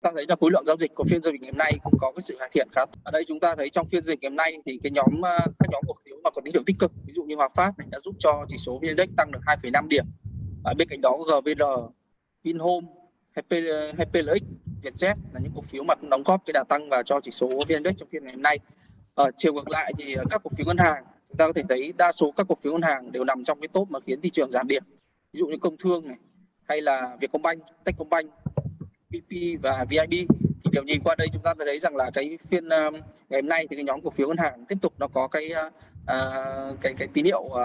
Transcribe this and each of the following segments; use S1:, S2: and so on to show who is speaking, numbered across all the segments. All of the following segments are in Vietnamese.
S1: ta thấy là khối lượng giao dịch của phiên giao dịch ngày hôm nay cũng có cái sự cải thiện khá ở đây chúng ta thấy trong phiên giao dịch ngày hôm nay thì cái nhóm à, các nhóm cổ phiếu mà có tín hiệu tích cực ví dụ như Hòa Phát này đã giúp cho chỉ số VN Index tăng được 2,5 điểm. Ở bên cạnh đó GVR Vinhome hay à, PLX Vietjet là những cổ phiếu mà cũng đóng góp cái đà tăng vào cho chỉ số VN Index trong phiên ngày hôm nay. Ở chiều ngược lại thì à, các cổ phiếu ngân hàng chúng ta có thể thấy đa số các cổ phiếu ngân hàng đều nằm trong cái top mà khiến thị trường giảm điểm. Ví dụ như công thương này hay là Vietcombank, Techcombank, PP và VIB thì đều nhìn qua đây chúng ta thấy rằng là cái phiên uh, ngày hôm nay thì cái nhóm cổ phiếu ngân hàng tiếp tục nó có cái uh, cái cái tín hiệu uh,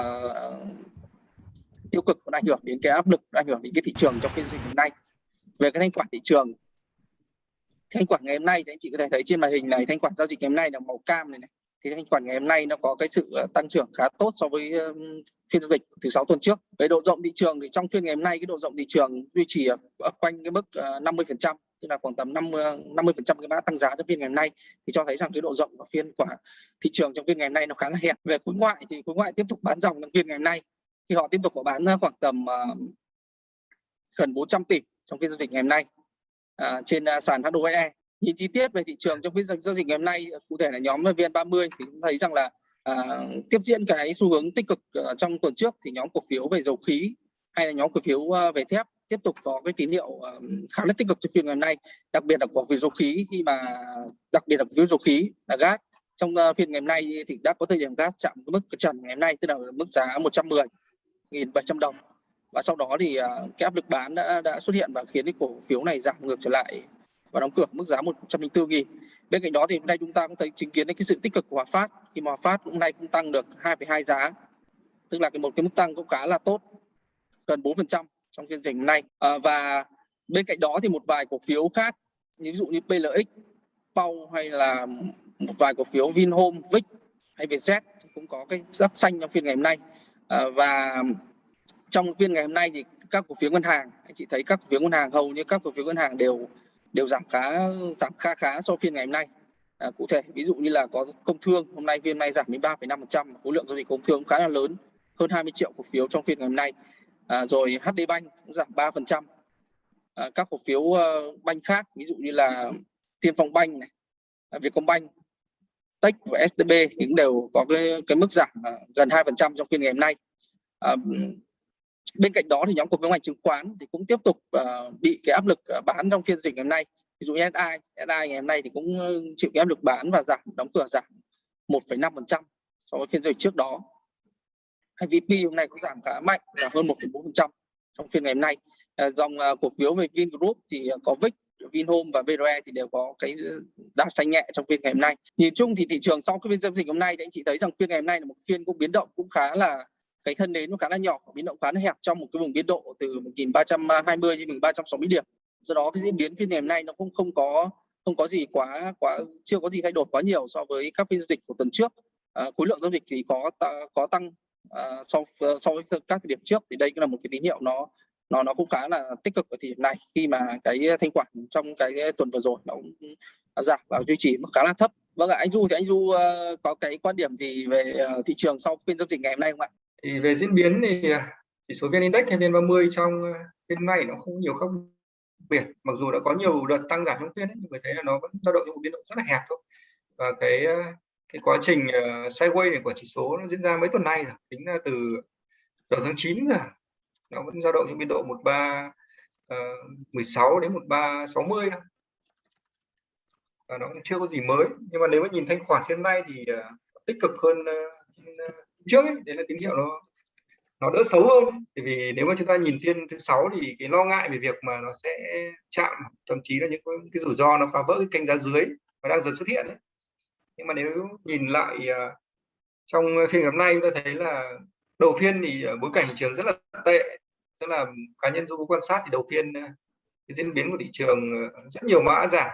S1: tiêu cực nó ảnh hưởng đến cái áp lực ảnh hưởng đến cái thị trường trong phiên giao dịch hôm nay. Về cái thanh khoản thị trường thanh khoản ngày hôm nay thì anh chị có thể thấy trên màn hình này thanh khoản giao dịch ngày hôm nay là màu cam này này thì thanh khoản ngày hôm nay nó có cái sự ờ, tăng trưởng khá tốt so với phiên giao dịch thứ sáu tuần trước. Về độ rộng thị trường thì trong phiên ngày hôm nay cái độ rộng thị trường duy trì ở quanh cái mức ờ, 50%, trăm tức là khoảng tầm 50 50% cái mã tăng giá trong phiên ngày hôm nay thì cho thấy rằng cái độ rộng của phiên của thị trường trong phiên ngày hôm nay nó khá là hẹp. Về khối ngoại thì khối ngoại tiếp tục bán dòng trong phiên ngày hôm nay thì họ tiếp tục có bán ờ, khoảng tầm gần 400 tỷ trong phiên giao dịch ngày hôm nay à, trên sàn HOSE nhìn chi tiết về thị trường trong phiên giao dịch ngày hôm nay cụ thể là nhóm VN30 thì cũng thấy rằng là à, tiếp diễn cái xu hướng tích cực uh, trong tuần trước thì nhóm cổ phiếu về dầu khí hay là nhóm cổ phiếu uh, về thép tiếp tục có cái tín hiệu uh, khá là tích cực trong phiên ngày hôm nay đặc biệt là cổ phiếu dầu khí khi mà đặc biệt là cổ phiếu dầu khí là gas. Trong uh, phiên ngày hôm nay thì đã có thời điểm gas chạm mức trần ngày hôm nay tức là mức giá 110.700 đồng. Và sau đó thì uh, cái áp lực bán đã đã xuất hiện và khiến cái cổ phiếu này giảm ngược trở lại và đóng cửa mức giá 104 nghìn. Bên cạnh đó thì hôm nay chúng ta cũng thấy chứng kiến cái sự tích cực của Hòa Phát. Khi mà Hòa Phát hôm nay cũng tăng được 2,2 giá tức là cái một cái mức tăng cũng khá là tốt gần 4% trong phiên dịch hôm nay. À, và bên cạnh đó thì một vài cổ phiếu khác ví dụ như PLX, Pau hay là một vài cổ phiếu Vinhome, Vic hay Vietjet cũng có cái sắc xanh trong phiên ngày hôm nay. À, và trong phiên ngày hôm nay thì các cổ phiếu ngân hàng anh chị thấy các cổ phiếu ngân hàng hầu như các cổ phiếu ngân hàng đều đều giảm khá giảm khá khá so phiên ngày hôm nay. À, cụ thể ví dụ như là có công thương hôm nay phiên nay giảm đến 3,5% khối lượng giao dịch công thương cũng khá là lớn hơn 20 triệu cổ phiếu trong phiên ngày hôm nay. À, rồi HD Bank cũng giảm 3% à, các cổ phiếu uh, banh khác ví dụ như là Tiên Phong Banh này à, Vietcombank Tech và STB thì cũng đều có cái cái mức giảm uh, gần 2% trong phiên ngày hôm nay. Uh, bên cạnh đó thì nhóm cổ phiếu ngành chứng khoán thì cũng tiếp tục uh, bị cái áp lực ờ, bán trong phiên dịch ngày hôm nay. Ví dụ như SI SI ngày hôm nay thì cũng ờ, chịu cái áp lực bán và giảm đóng cửa giảm 1,5% so với phiên dịch trước đó. Hay VP hôm nay cũng giảm khá mạnh giảm hơn 1,4% trong phiên ngày hôm nay. Uh, dòng uh, cổ phiếu về Vingroup thì uh, có VIX Vinhome và VRE thì đều có cái đa xanh nhẹ trong phiên ngày hôm nay. Nhìn chung thì thị trường sau cái phiên giao dịch hôm nay thì anh chị thấy rằng phiên ngày hôm nay là một phiên cũng biến động cũng khá là cái thân nến nó khá là nhỏ biến động khá là hẹp trong một cái vùng biên độ từ 1320 đến 1360 điểm. Do đó cái diễn biến phiên ngày hôm nay nó cũng không có không có gì quá quá chưa có gì thay đổi quá nhiều so với các phiên giao dịch của tuần trước. À, khối lượng giao dịch thì có có tăng à, so so với các thời điểm trước. Thì đây cũng là một cái tín hiệu nó nó nó cũng khá là tích cực ở thời điểm này khi mà cái thanh khoản trong cái tuần vừa rồi nó cũng giảm và duy trì mức khá là thấp. Vâng ạ anh du thì anh du ờ, có cái quan điểm gì về ờ, thị trường sau phiên giao dịch ngày hôm nay không ạ?
S2: Thì về diễn biến thì à, chỉ số vn index hay vn 30 trong à, phiên này nó không nhiều khác biệt. Mặc dù đã có nhiều đợt tăng giảm trong phiên ấy, nhưng người thấy là nó vẫn dao động trong một biến động rất là hẹp thôi. Và cái à, cái quá trình uh, sideways này của chỉ số nó diễn ra mấy tuần nay rồi tính ra từ đầu tháng 9 rồi nó vẫn dao động trong biên độ 13 uh, 16 đến 1360 thôi. Và nó cũng chưa có gì mới. Nhưng mà nếu mà nhìn thanh khoản phiên nay thì uh, tích cực hơn uh, trước ấy, đấy là tín hiệu nó nó đỡ xấu hơn bởi vì nếu mà chúng ta nhìn phiên thứ sáu thì cái lo ngại về việc mà nó sẽ chạm thậm chí là những cái rủi ro nó phá vỡ cái kênh giá dưới và đang dần xuất hiện ấy. nhưng mà nếu nhìn lại uh, trong phiên hôm nay chúng ta thấy là đầu phiên thì bối cảnh thị trường rất là tệ tức là cá nhân du quan sát thì đầu phiên à, cái diễn biến của thị trường à, rất nhiều mã giảm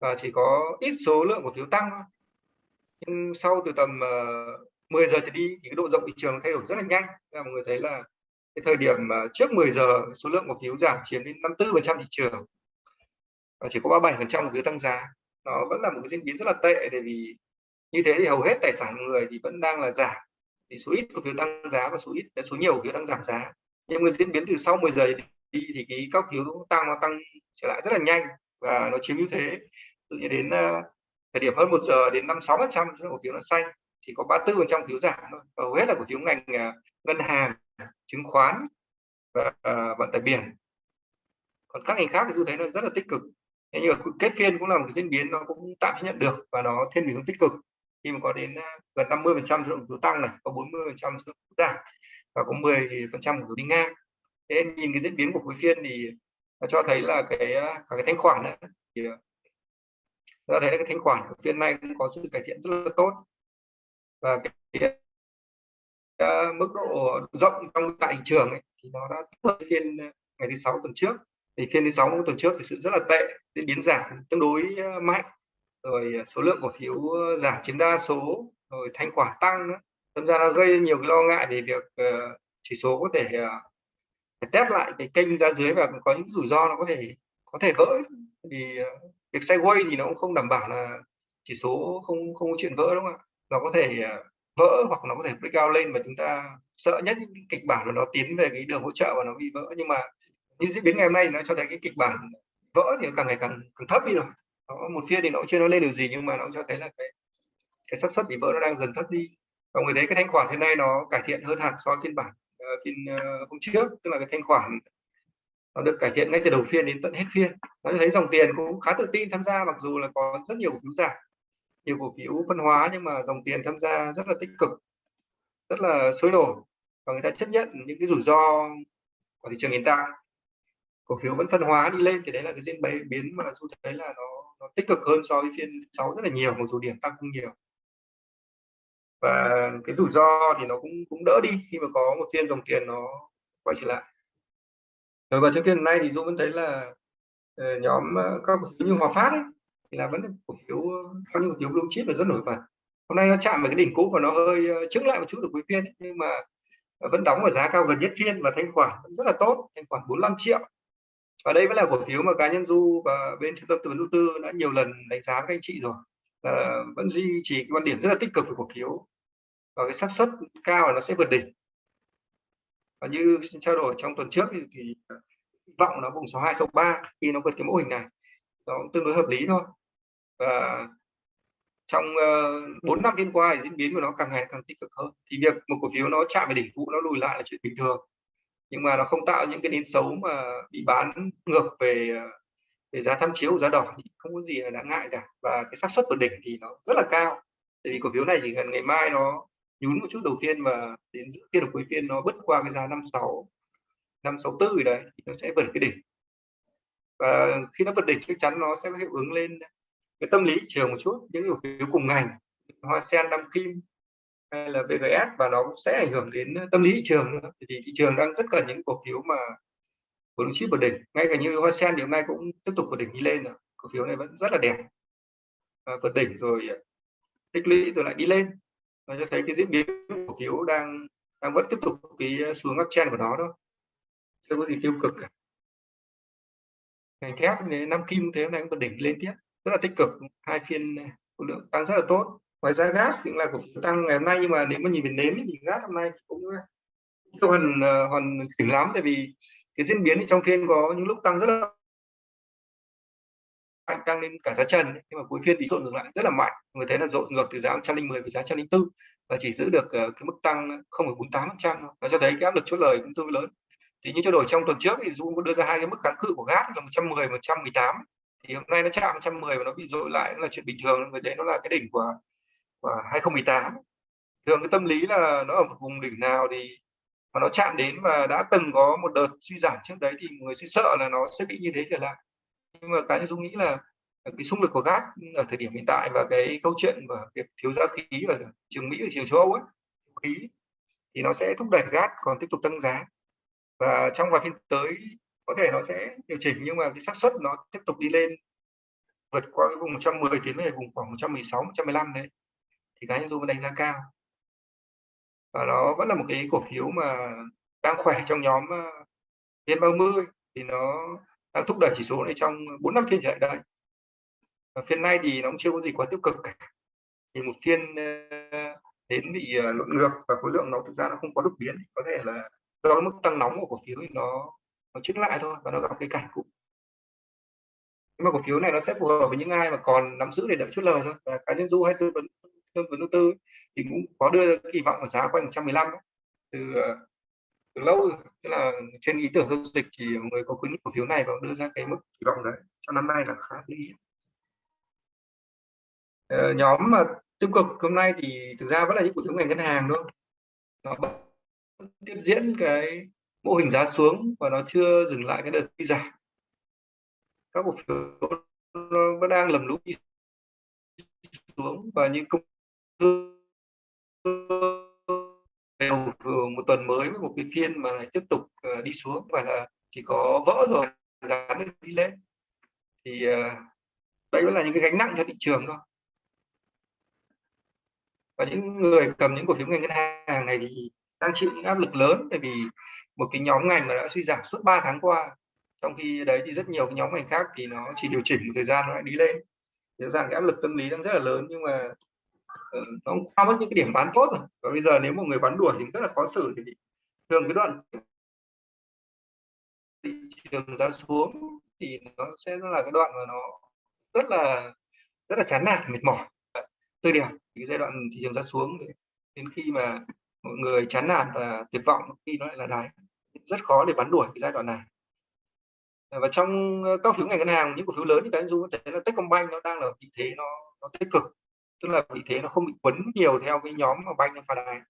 S2: và chỉ có ít số lượng cổ phiếu tăng nhưng sau từ tầm 10 giờ trở đi thì cái độ rộng thị trường thay đổi rất là nhanh. Là mọi người thấy là cái thời điểm trước 10 giờ số lượng cổ phiếu giảm chiếm đến 54% thị trường và chỉ có 37% cổ phiếu tăng giá, nó vẫn là một cái diễn biến rất là tệ bởi vì như thế thì hầu hết tài sản người thì vẫn đang là giảm. Thì số ít cổ phiếu tăng giá và số ít, số nhiều cổ phiếu đang giảm giá. Nhưng mà diễn biến từ sau 10 giờ đi thì cái các phiếu tăng nó tăng trở lại rất là nhanh và nó chiếm ưu thế. Tự nhiên đến ờ, thời điểm hơn một giờ đến năm sáu phần trăm cổ phiếu nó xanh thì có 34 phần trăm phiếu giảm thôi. Hầu hết là cổ phiếu ngành uh, ngân hàng chứng khoán và uh, vận tải biển. Còn các ngành khác thì tôi thấy nó rất là tích cực. Thế nhưng mà kết phiên cũng là một cái diễn biến nó cũng tạm chấp nhận được và nó thiên hướng tích cực. Khi mà có đến à, gần 50 phần trăm số lượng phiếu tăng này có 40 phần trăm số lượng giảm và có 10 phần trăm của phiếu đi ngang. Thế nên nhìn cái diễn biến của cuối phiên thì cho thấy là cái cả cái thanh khoản ấy, thì ta thấy là cái thanh khoản của phiên này cũng có sự cải thiện rất là tốt và cái, ờ, mức độ rộng trong tại thị trường ấy, thì nó đã thấp phiên ờ, ngày thứ sáu tuần trước. Thì phiên thứ sáu tuần trước thì sự rất là tệ diễn biến giảm tương đối ờ, mạnh. Rồi số lượng cổ phiếu giảm chiếm đa số rồi thanh khoản tăng nữa. Thật ra nó gây nhiều cái lo ngại về việc uh, chỉ số có thể uh, test lại cái kênh ra dưới và có những rủi ro nó có thể có thể vỡ. Vì uh, việc sideways thì nó cũng không đảm bảo là chỉ số không không có chuyện vỡ đúng không ạ? Nó có thể à, vỡ hoặc nó có thể breakout lên và chúng ta sợ nhất những cái kịch bản là nó tiến về cái đường hỗ trợ và nó bị vỡ. Nhưng mà như diễn biến ngày hôm nay nó cho thấy cái kịch bản vỡ thì càng ngày càng càng thấp đi rồi. Đó, một phiên thì nó chưa nói lên được gì nhưng mà nó cho thấy là cái cái xác suất bị vỡ nó đang dần thấp đi. Và người thấy cái thanh khoản hiện nay nó cải thiện hơn hẳn so với phiên bản uh, phiên uh, hôm trước. Tức là cái thanh khoản nó được cải thiện ngay từ đầu phiên đến tận hết phiên. Nó thấy dòng tiền cũng khá tự tin tham gia mặc dù là có rất nhiều cổ phiếu giảm nhiều cổ phiếu phân hóa nhưng mà dòng tiền tham gia rất là tích cực rất là sôi nổi và người ta chấp nhận những cái rủi ro của thị trường hiện tại. Cổ phiếu vẫn phân hóa đi lên thì đấy là cái diễn biến mà tôi thấy là nó, nó tích cực hơn so với phiên 6 rất là nhiều một số điểm tăng không nhiều. Và cái rủi ro thì nó cũng cũng đỡ đi khi mà có một phiên dòng tiền nó quay trở lại. Rồi và trong phiên nay thì Dũng vẫn thấy là ờ, nhóm ờ, các cổ phiếu như Hòa Phát ấy, thì là vẫn cổ phiếu có những cổ phiếu blue chip là rất nổi bật. Hôm nay nó chạm vào cái đỉnh cũ và nó hơi uh, chứng lại một chút được cuối phiên ấy, nhưng mà ờ, vẫn đóng ở giá cao gần nhất phiên và thanh khoản vẫn rất là tốt thanh khoản 45 triệu. Và đây vẫn là cổ phiếu mà cá nhân du và bên trung tâm tư vấn đầu tư đã nhiều lần đánh giá với các anh chị rồi là vẫn duy trì cái quan điểm rất là tích cực về cổ phiếu. Và cái xác suất cao là nó sẽ vượt đỉnh. Và như trao đổi trong tuần trước thì, ờ, thì vọng nó vùng 62 63 khi nó vượt cái mô hình này. Nó cũng tương đối hợp lý thôi và trong ờ, bốn năm phiên qua thì diễn biến của nó càng ngày càng tích cực hơn. Thì việc một cổ phiếu nó chạm về đỉnh cũ, nó lùi lại là chuyện bình thường. Nhưng mà nó không tạo những cái nến xấu mà bị bán ngược về ờ, về giá tham chiếu, giá đỏ thì không có gì là đáng ngại cả. Và cái xác suất vượt đỉnh thì nó rất là cao. Tại vì cổ phiếu này chỉ cần ngày mai nó nhún một chút đầu tiên và đến giữa phiên đầu cuối phiên nó bứt qua cái giá 56 564 rồi đấy thì nó sẽ vượt cái đỉnh. Và khi nó vượt đỉnh chắc chắn nó sẽ có hiệu ứng lên cái tâm lý trường một chút những cổ phiếu cùng ngành hoa sen nam kim hay là BGS và nó cũng sẽ ảnh hưởng đến tâm lý thị trường thì thị trường đang rất cần những cổ phiếu mà blue chip vượt đỉnh ngay cả như hoa sen thì hôm nay cũng tiếp tục vượt đỉnh đi lên rồi cổ phiếu này vẫn rất là đẹp. À, vượt đỉnh rồi tích lũy rồi lại đi lên. Nó cho thấy cái diễn biến cổ phiếu đang đang vẫn tiếp tục cái xuống uptrend của nó đó chưa có gì tiêu cực cả. Ngành thép năm kim thế hôm nay cũng vượt đỉnh lên tiếp rất là tích cực. Hai phiên à, khối lượng tăng rất là tốt. Ngoài ra gas cũng là cổ phiếu tăng ngày hôm nay nhưng mà nếu mà nhìn về nến thì gas hôm nay à, cũng chưa hoàn à, hoàn chỉnh lắm. Tại vì cái diễn biến trong phiên có những lúc tăng rất là mạnh tăng lên cả giá trần nhưng mà cuối phiên bị trộn ngược lại rất là mạnh. Người thấy là rộn ngược từ giá 110 về giá 104 và chỉ giữ được cái mức tăng 0,48 phần trăm nó cho thấy cái áp lực chốt lời cũng tương lớn. Thì như trao đổi trong tuần trước thì Dung có đưa ra hai cái mức kháng cự của gas là 110 118 thì hôm nay nó chạm 110 và nó bị dội lại là chuyện bình thường người đấy nó là cái đỉnh của, của 2018 thường cái tâm lý là nó ở một vùng đỉnh nào thì mà nó chạm đến và đã từng có một đợt suy giảm trước đấy thì người sẽ sợ là nó sẽ bị như thế trở lại. Nhưng mà cá nhân dung nghĩ là cái xung lực của gas ở thời điểm hiện tại và cái câu chuyện và việc thiếu giá khí ở trường mỹ và trường châu âu ấy khí thì nó sẽ thúc đẩy gas còn tiếp tục tăng giá. Và trong vài phiên tới có thể nó sẽ điều chỉnh, nhưng mà cái xác suất nó tiếp tục đi lên. Vượt qua cái vùng 110 tiến về vùng khoảng 116 115 đấy. Thì cá nhân dung đánh giá cao. Và nó vẫn là một cái cổ phiếu mà đang khỏe trong nhóm ờ, vn 30 thì nó đang thúc đẩy chỉ số này trong 4 năm phiên trở lại đây. Và phiên nay thì nó cũng chưa có gì quá tiêu cực cả. Thì một phiên ờ, đến bị ờ, lộn ngược và khối lượng nó thực ra nó không có đột biến. Có thể là do mức tăng nóng của cổ phiếu thì nó nó chứng lại thôi và nó gặp cái cảnh cũ. Nhưng mà cổ phiếu này nó sẽ phù hợp với những ai mà còn nắm giữ để đợi chút lời thôi. Và cá nhân du hay tư vấn tư vấn đầu tư thì cũng có đưa kỳ vọng ở giá quanh 115 từ từ lâu rồi. tức là trên ý tưởng giao dịch thì người có khuyến cổ phiếu này và đưa ra cái mức kỳ vọng đấy. Cho năm nay là khá lý ờ, nhóm mà tiêu cực hôm nay thì thực ra vẫn là những cổ phiếu ngành ngân hàng thôi. Nó tiếp diễn cái mô hình giá xuống và nó chưa dừng lại cái đợt suy giảm. Các cổ phiếu nó vẫn đang lầm lũi xuống và những công đều một tuần mới với một cái phiên mà tiếp tục ờ, đi xuống và là chỉ có vỡ rồi, gắn đi lên. Thì ờ, đây vẫn là những cái gánh nặng cho thị trường thôi. Và những người cầm những cổ phiếu ngành ngân hàng này thì đang chịu những áp lực lớn tại vì một cái nhóm ngành mà đã suy giảm suốt 3 tháng qua. Trong khi đấy thì rất nhiều cái nhóm ngành khác thì nó chỉ điều chỉnh một thời gian nó lại đi lên. Rõ ràng cái áp lực tâm lý đang rất là lớn nhưng mà ờ, nó cũng qua mất những cái điểm bán tốt rồi. Và bây giờ nếu một người bán đuổi thì rất là khó xử thì thường cái đoạn thị trường giá xuống thì nó sẽ là cái đoạn mà nó rất là rất là chán nản, mệt mỏi. Tôi điểm cái giai đoạn thị trường giá xuống đến khi mà mọi người chán nản và tuyệt vọng khi nó lại là đáy rất khó để bắn đuổi cái giai đoạn này. À, và trong ờ, các phiếu ngành ngân hàng, những cổ phiếu lớn như cái du thấy là Techcombank nó đang là vị thế nó nó tích cực. Tức là vị thế nó không bị quấn nhiều theo cái nhóm mà banh phá ánh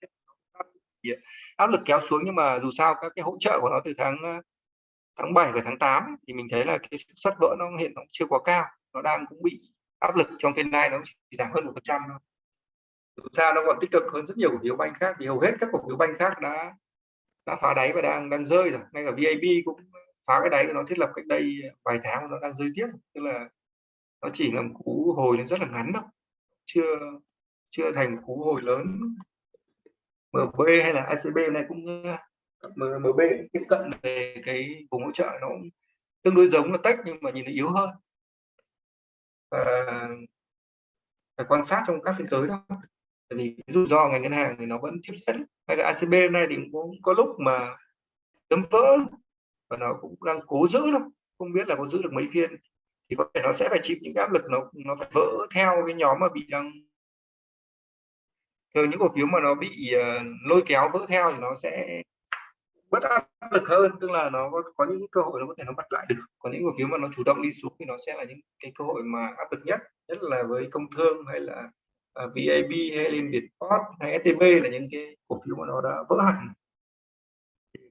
S2: áp lực kéo xuống nhưng mà dù sao các cái hỗ trợ của nó từ tháng ờ, tháng 7 và tháng 8 thì mình thấy là cái suất vỡ nó hiện nó chưa quá cao. Nó đang cũng bị áp lực trong phiên nay nó chỉ giảm hơn một phần trăm thôi sao nó còn tích cực hơn rất nhiều cổ phiếu banh khác thì hầu hết các cổ phiếu banh khác đã đã phá đáy và đang đang rơi rồi. Ngay cả VAB cũng phá cái đáy của nó thiết lập cách đây vài tháng nó đang rơi tiếp. Tức là nó chỉ là một cú hồi nó rất là ngắn đâu chưa chưa thành một cú hồi lớn. MB hay là ICB này cũng ờ, MB tiếp cận về cái vùng hỗ trợ nó cũng tương đối giống là tech nhưng mà nhìn nó yếu hơn. Và phải quan sát trong các phiên tới đó tại vì rủi ro ngành ngân hàng thì nó vẫn tiếp diễn ngay cả ACB này thì cũng có lúc mà chấm vỡ và nó cũng đang cố giữ đâu không biết là có giữ được mấy phiên. Thì có thể nó sẽ phải chịu những áp lực nó nó phải vỡ theo cái nhóm mà bị đang thường những cổ phiếu mà nó bị uh, lôi kéo vỡ theo thì nó sẽ bất áp lực hơn. Tức là nó có, có những cơ hội nó có thể nó bật lại được. Còn những cổ phiếu mà nó chủ động đi xuống thì nó sẽ là những cái cơ hội mà áp lực nhất. Nhất là với công thương hay là Ờ, uh, VAB hay lên Vietport hay STB là những cái cổ phiếu mà nó đã vỡ hẳn.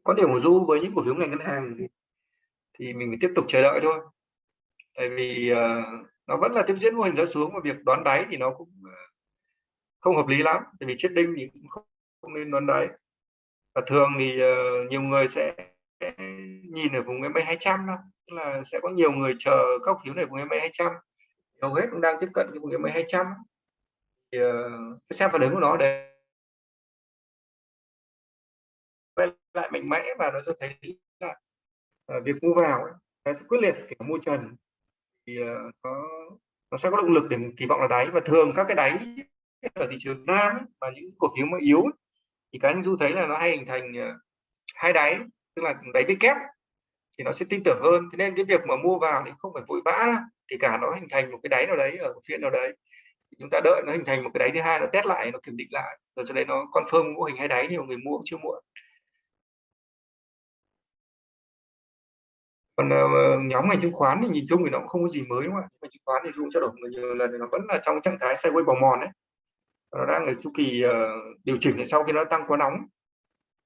S2: Quan điểm của du với những cổ phiếu ngành ngân hàng thì, thì mình phải tiếp tục chờ đợi thôi. Tại vì uh, nó vẫn là tiếp diễn mô hình giá xuống và việc đoán đáy thì nó cũng ờ, không hợp lý lắm. Tại vì chết đinh thì cũng không, không nên đoán đáy. Và thường thì uh, nhiều người sẽ nhìn ở vùng MA 200 đó, tức là sẽ có nhiều người chờ các phiếu này vùng MA 200 hầu hết cũng đang tiếp cận cái vùng MA 200 thì uh, xem phản ứng của nó để quay lại mạnh mẽ và nó cho thấy là uh, việc mua vào ấy, nó sẽ quyết liệt kể mua trần. Thì uh, nó nó sẽ có động lực để kỳ vọng là đáy. Và thường các cái đáy ở thị trường nam ấy, và những cổ phiếu mà yếu ấy, thì cá nhân du thấy là nó hay hình thành uh, hai đáy tức là đáy với kép thì nó sẽ tin tưởng hơn. Thế nên cái việc mà mua vào thì không phải vội vã thì cả nó hình thành một cái đáy nào đấy ở phiên nào đấy chúng ta đợi nó hình thành một cái đáy thứ hai nó test lại nó kiểm định lại. Rồi sau đấy nó confirm mô hình hai đáy thì người mua cũng chưa muộn. Còn uh, nhóm ngành chứng khoán thì nhìn chung thì nó cũng không có gì mới đúng không ạ? Chứng khoán thì dùng trao đổi nhiều lần thì nó vẫn là trong trạng thái sideways bò mòn đấy. Nó đang ở chu kỳ uh, điều chỉnh sau khi nó tăng quá nóng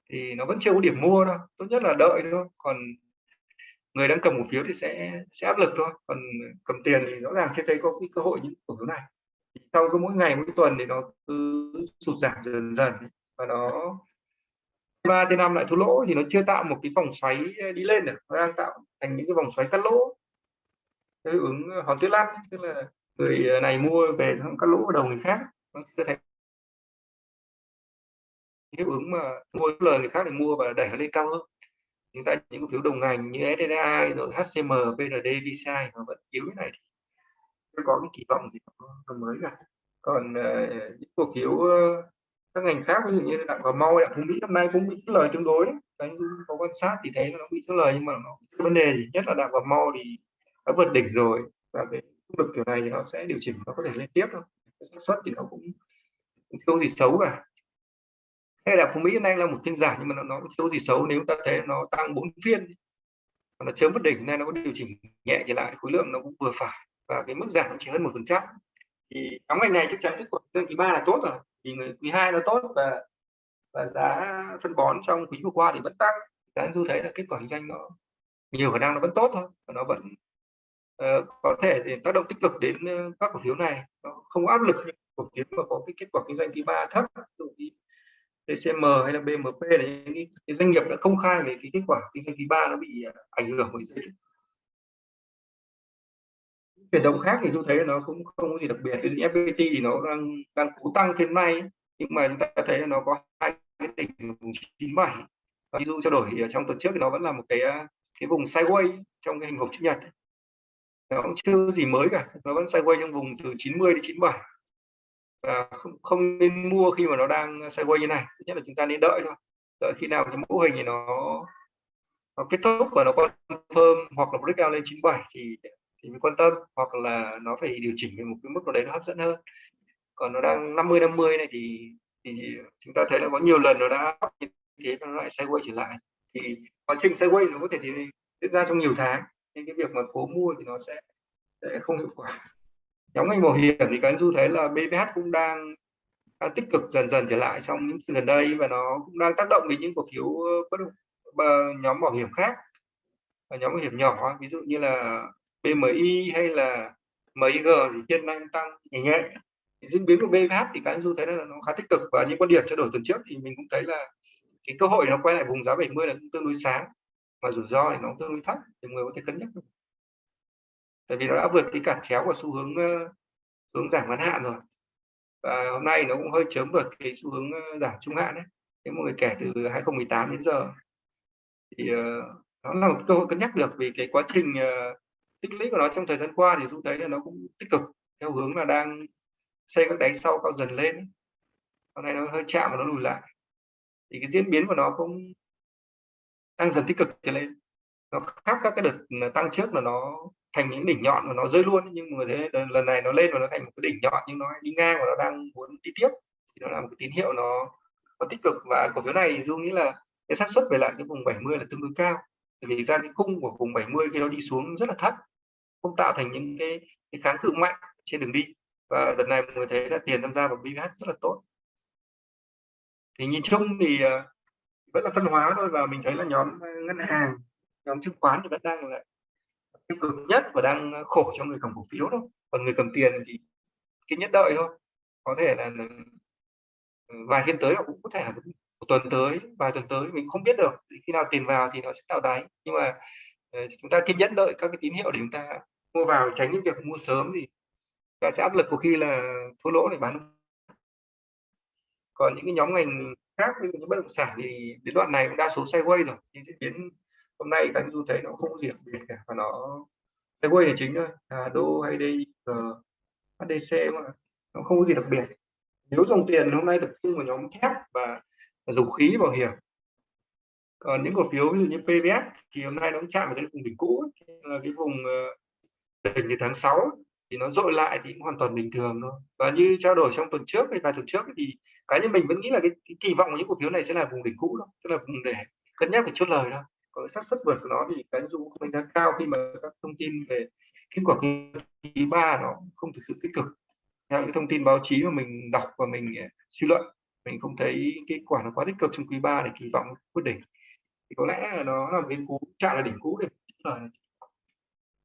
S2: thì nó vẫn chưa có điểm mua đâu. Tốt nhất là đợi thôi. Còn người đang cầm cổ phiếu thì sẽ sẽ áp lực thôi. Còn cầm tiền thì rõ ràng chưa thấy có cái cơ hội những cổ phiếu này sau cứ mỗi ngày mỗi tuần thì nó cứ sụt giảm dần dần. Và nó ba trên năm lại thua lỗ thì nó chưa tạo một cái vòng xoáy ờ, đi lên được. Nó đang tạo thành những cái vòng xoáy cắt lỗ. Cái ứng ờ, hòn tuyết lăn tức là người ờ, này mua về xong cắt lỗ vào đầu người khác. Nó chưa thành hiệu ứng mà mua lời người khác để mua và đẩy nó lên cao hơn. Chúng ta những cổ phiếu đồng ngành như SDI rồi HCM, PND, VCI nó vẫn yếu như này. thì có cái kỳ vọng gì mới cả. Còn uh, những cổ phiếu uh, các ngành khác ví dụ như đặng cà mau đặng phú mỹ năm nay cũng bị lời tương đối đấy. Có quan sát thì thấy nó bị chốt lời nhưng mà nó vấn đề gì. Nhất là đặng cà mau thì đã vượt đỉnh rồi và cái khu vực kiểu này thì nó sẽ điều chỉnh nó có thể lên tiếp thôi. Xác suất thì nó cũng không gì xấu cả. Hay là phú mỹ hôm nay là một phiên giảm nhưng mà nó nó thiếu gì xấu. Nếu ta thấy nó tăng bốn phiên nó chớm vượt đỉnh này nó có điều chỉnh nhẹ trở lại khối lượng nó cũng vừa phải và cái mức giảm chỉ hơn một phần trăm. Thì nhóm ngành này chắc chắn kết quả quý ba là tốt rồi thì quý hai nó tốt và và giá phân bón trong quý vừa qua thì vẫn tăng. Giá du thấy là kết quả kinh doanh nó nhiều khả năng nó vẫn tốt thôi và nó vẫn uh, có thể thì tác động tích cực đến ờ, các cổ phiếu này. Nó không áp lực những cổ phiếu mà có cái kết quả kinh doanh quý ba thấp TCM hay là BMP là những cái, cái doanh nghiệp đã công khai về cái kết quả kinh doanh quý ba nó bị ờ, ảnh hưởng bởi dịch chuyển động khác thì du thấy nó cũng không có gì đặc biệt. Đến FPT thì nó đang đang cố tăng trên nay nhưng mà chúng ta thấy là nó có hai cái đỉnh vùng 97 ví dụ trao đổi trong tuần trước thì nó vẫn là một cái à, cái vùng sideways trong cái hình hộp chữ nhật. Nó cũng chưa gì mới cả nó vẫn sideways trong vùng từ 90 đến 97 và không, không nên mua khi mà nó đang sideways như này thứ nhất là chúng ta nên đợi thôi. Đợi khi nào cái mẫu hình thì nó nó kết thúc và nó confirm hoặc là breakout lên 97 thì thì mình quan tâm hoặc là nó phải điều chỉnh về một cái mức nào đấy nó hấp dẫn hơn. Còn nó đang 50 50 này thì thì chúng ta thấy là có nhiều lần nó đã như thế nó lại sideways trở lại. Thì quá trình sideways nó có thể diễn ra trong nhiều tháng nên cái việc mà cố mua thì nó sẽ sẽ không hiệu quả. Nhóm ngành bảo hiểm thì các anh du thấy là BBH cũng đang, đang tích cực dần dần trở lại trong những gần đây và nó cũng đang tác động đến những cổ phiếu bất ờ, nhóm bảo hiểm khác và nhóm bảo hiểm nhỏ ví dụ như là BMI hay là MIG thì hiện nay tăng nhẹ nhẹ. Diễn biến của BH thì các anh du thấy là nó khá tích cực và những quan điểm trao đổi tuần trước thì mình cũng thấy là cái cơ hội nó quay lại vùng giá 70 là cũng tương đối sáng mà rủi ro thì nó tương đối thấp thì người có thể cân nhắc được. Tại vì nó đã vượt cái cản chéo của xu hướng hướng giảm ngắn hạn rồi. Và hôm nay nó cũng hơi chớm vượt cái xu hướng giảm trung hạn đấy. Nếu mọi người kể từ 2018 đến giờ. Thì uh, nó là một cơ hội cân nhắc được vì cái quá trình uh, tích lũy của nó trong thời gian qua thì chúng thấy là nó cũng tích cực, theo hướng là đang xây các đáy sau cao dần lên. Hôm nay nó hơi chạm và nó lùi lại. Thì cái diễn biến của nó cũng đang dần tích cực trở lên. Nó khác các cái đợt tăng trước là nó thành những đỉnh nhọn và nó rơi luôn. Nhưng mà thế lần này nó lên và nó thành một cái đỉnh nhọn, nhưng nó đi ngang và nó đang muốn đi tiếp. Thì nó là một cái tín hiệu nó nó tích cực. Và cổ phiếu này dung nghĩ là cái xác suất về lại cái vùng 70 là tương đối cao vì ra cái cung của vùng 70 khi nó đi xuống rất là thấp không tạo thành những cái, cái kháng cự mạnh trên đường đi. Và đợt này mọi người thấy là tiền tham gia vào BVH rất là tốt. Thì nhìn chung thì ờ, vẫn là phân hóa thôi và mình thấy là nhóm ờ, ngân hàng nhóm chứng khoán thì vẫn đang là tiêu cực nhất và đang ờ, khổ cho người cầm cổ phiếu thôi. Còn người cầm tiền thì cái nhất đợi thôi. Có thể là vài phiên tới cũng có thể là tuần tới vài tuần tới mình không biết được khi nào tiền vào thì nó sẽ tạo đáy. Nhưng mà ờ, chúng ta kiên nhẫn đợi các cái tín hiệu để chúng ta mua vào tránh những việc mua sớm thì ta sẽ áp lực của khi là thua lỗ để bán còn những cái nhóm ngành khác ví dụ như bất động sản thì đến đoạn này cũng đa số sideways rồi nhưng diễn biến hôm nay các anh du thấy nó không có gì đặc biệt cả và nó sideways là chính thôi à, đô hay đây HDC mà nó không có gì đặc biệt. Nếu dòng tiền hôm nay tập trung vào nhóm thép và, và dầu khí bảo hiểm. Còn những cổ phiếu ví dụ như PVS thì hôm nay nó cũng chạm vào cái vùng đỉnh cũ là cái vùng ờ, đỉnh từ tháng 6 thì nó dội lại thì cũng hoàn toàn bình thường thôi. Và như trao đổi trong tuần trước hay vài tuần trước thì cá nhân mình vẫn nghĩ là cái, cái kỳ vọng của những cổ phiếu này sẽ là vùng đỉnh cũ thôi tức là vùng để cân nhắc để chốt lời thôi. Còn xác suất vượt của nó thì cái dụ của mình đang cao khi mà các thông tin về kết quả quý ba nó không thực sự tích cực. Theo những thông tin báo chí mà mình đọc và mình ờ, suy luận mình không thấy kết quả nó quá tích cực trong quý ba để kỳ vọng quyết đỉnh thì có lẽ là nó là một cái cú chạm là đỉnh cũ để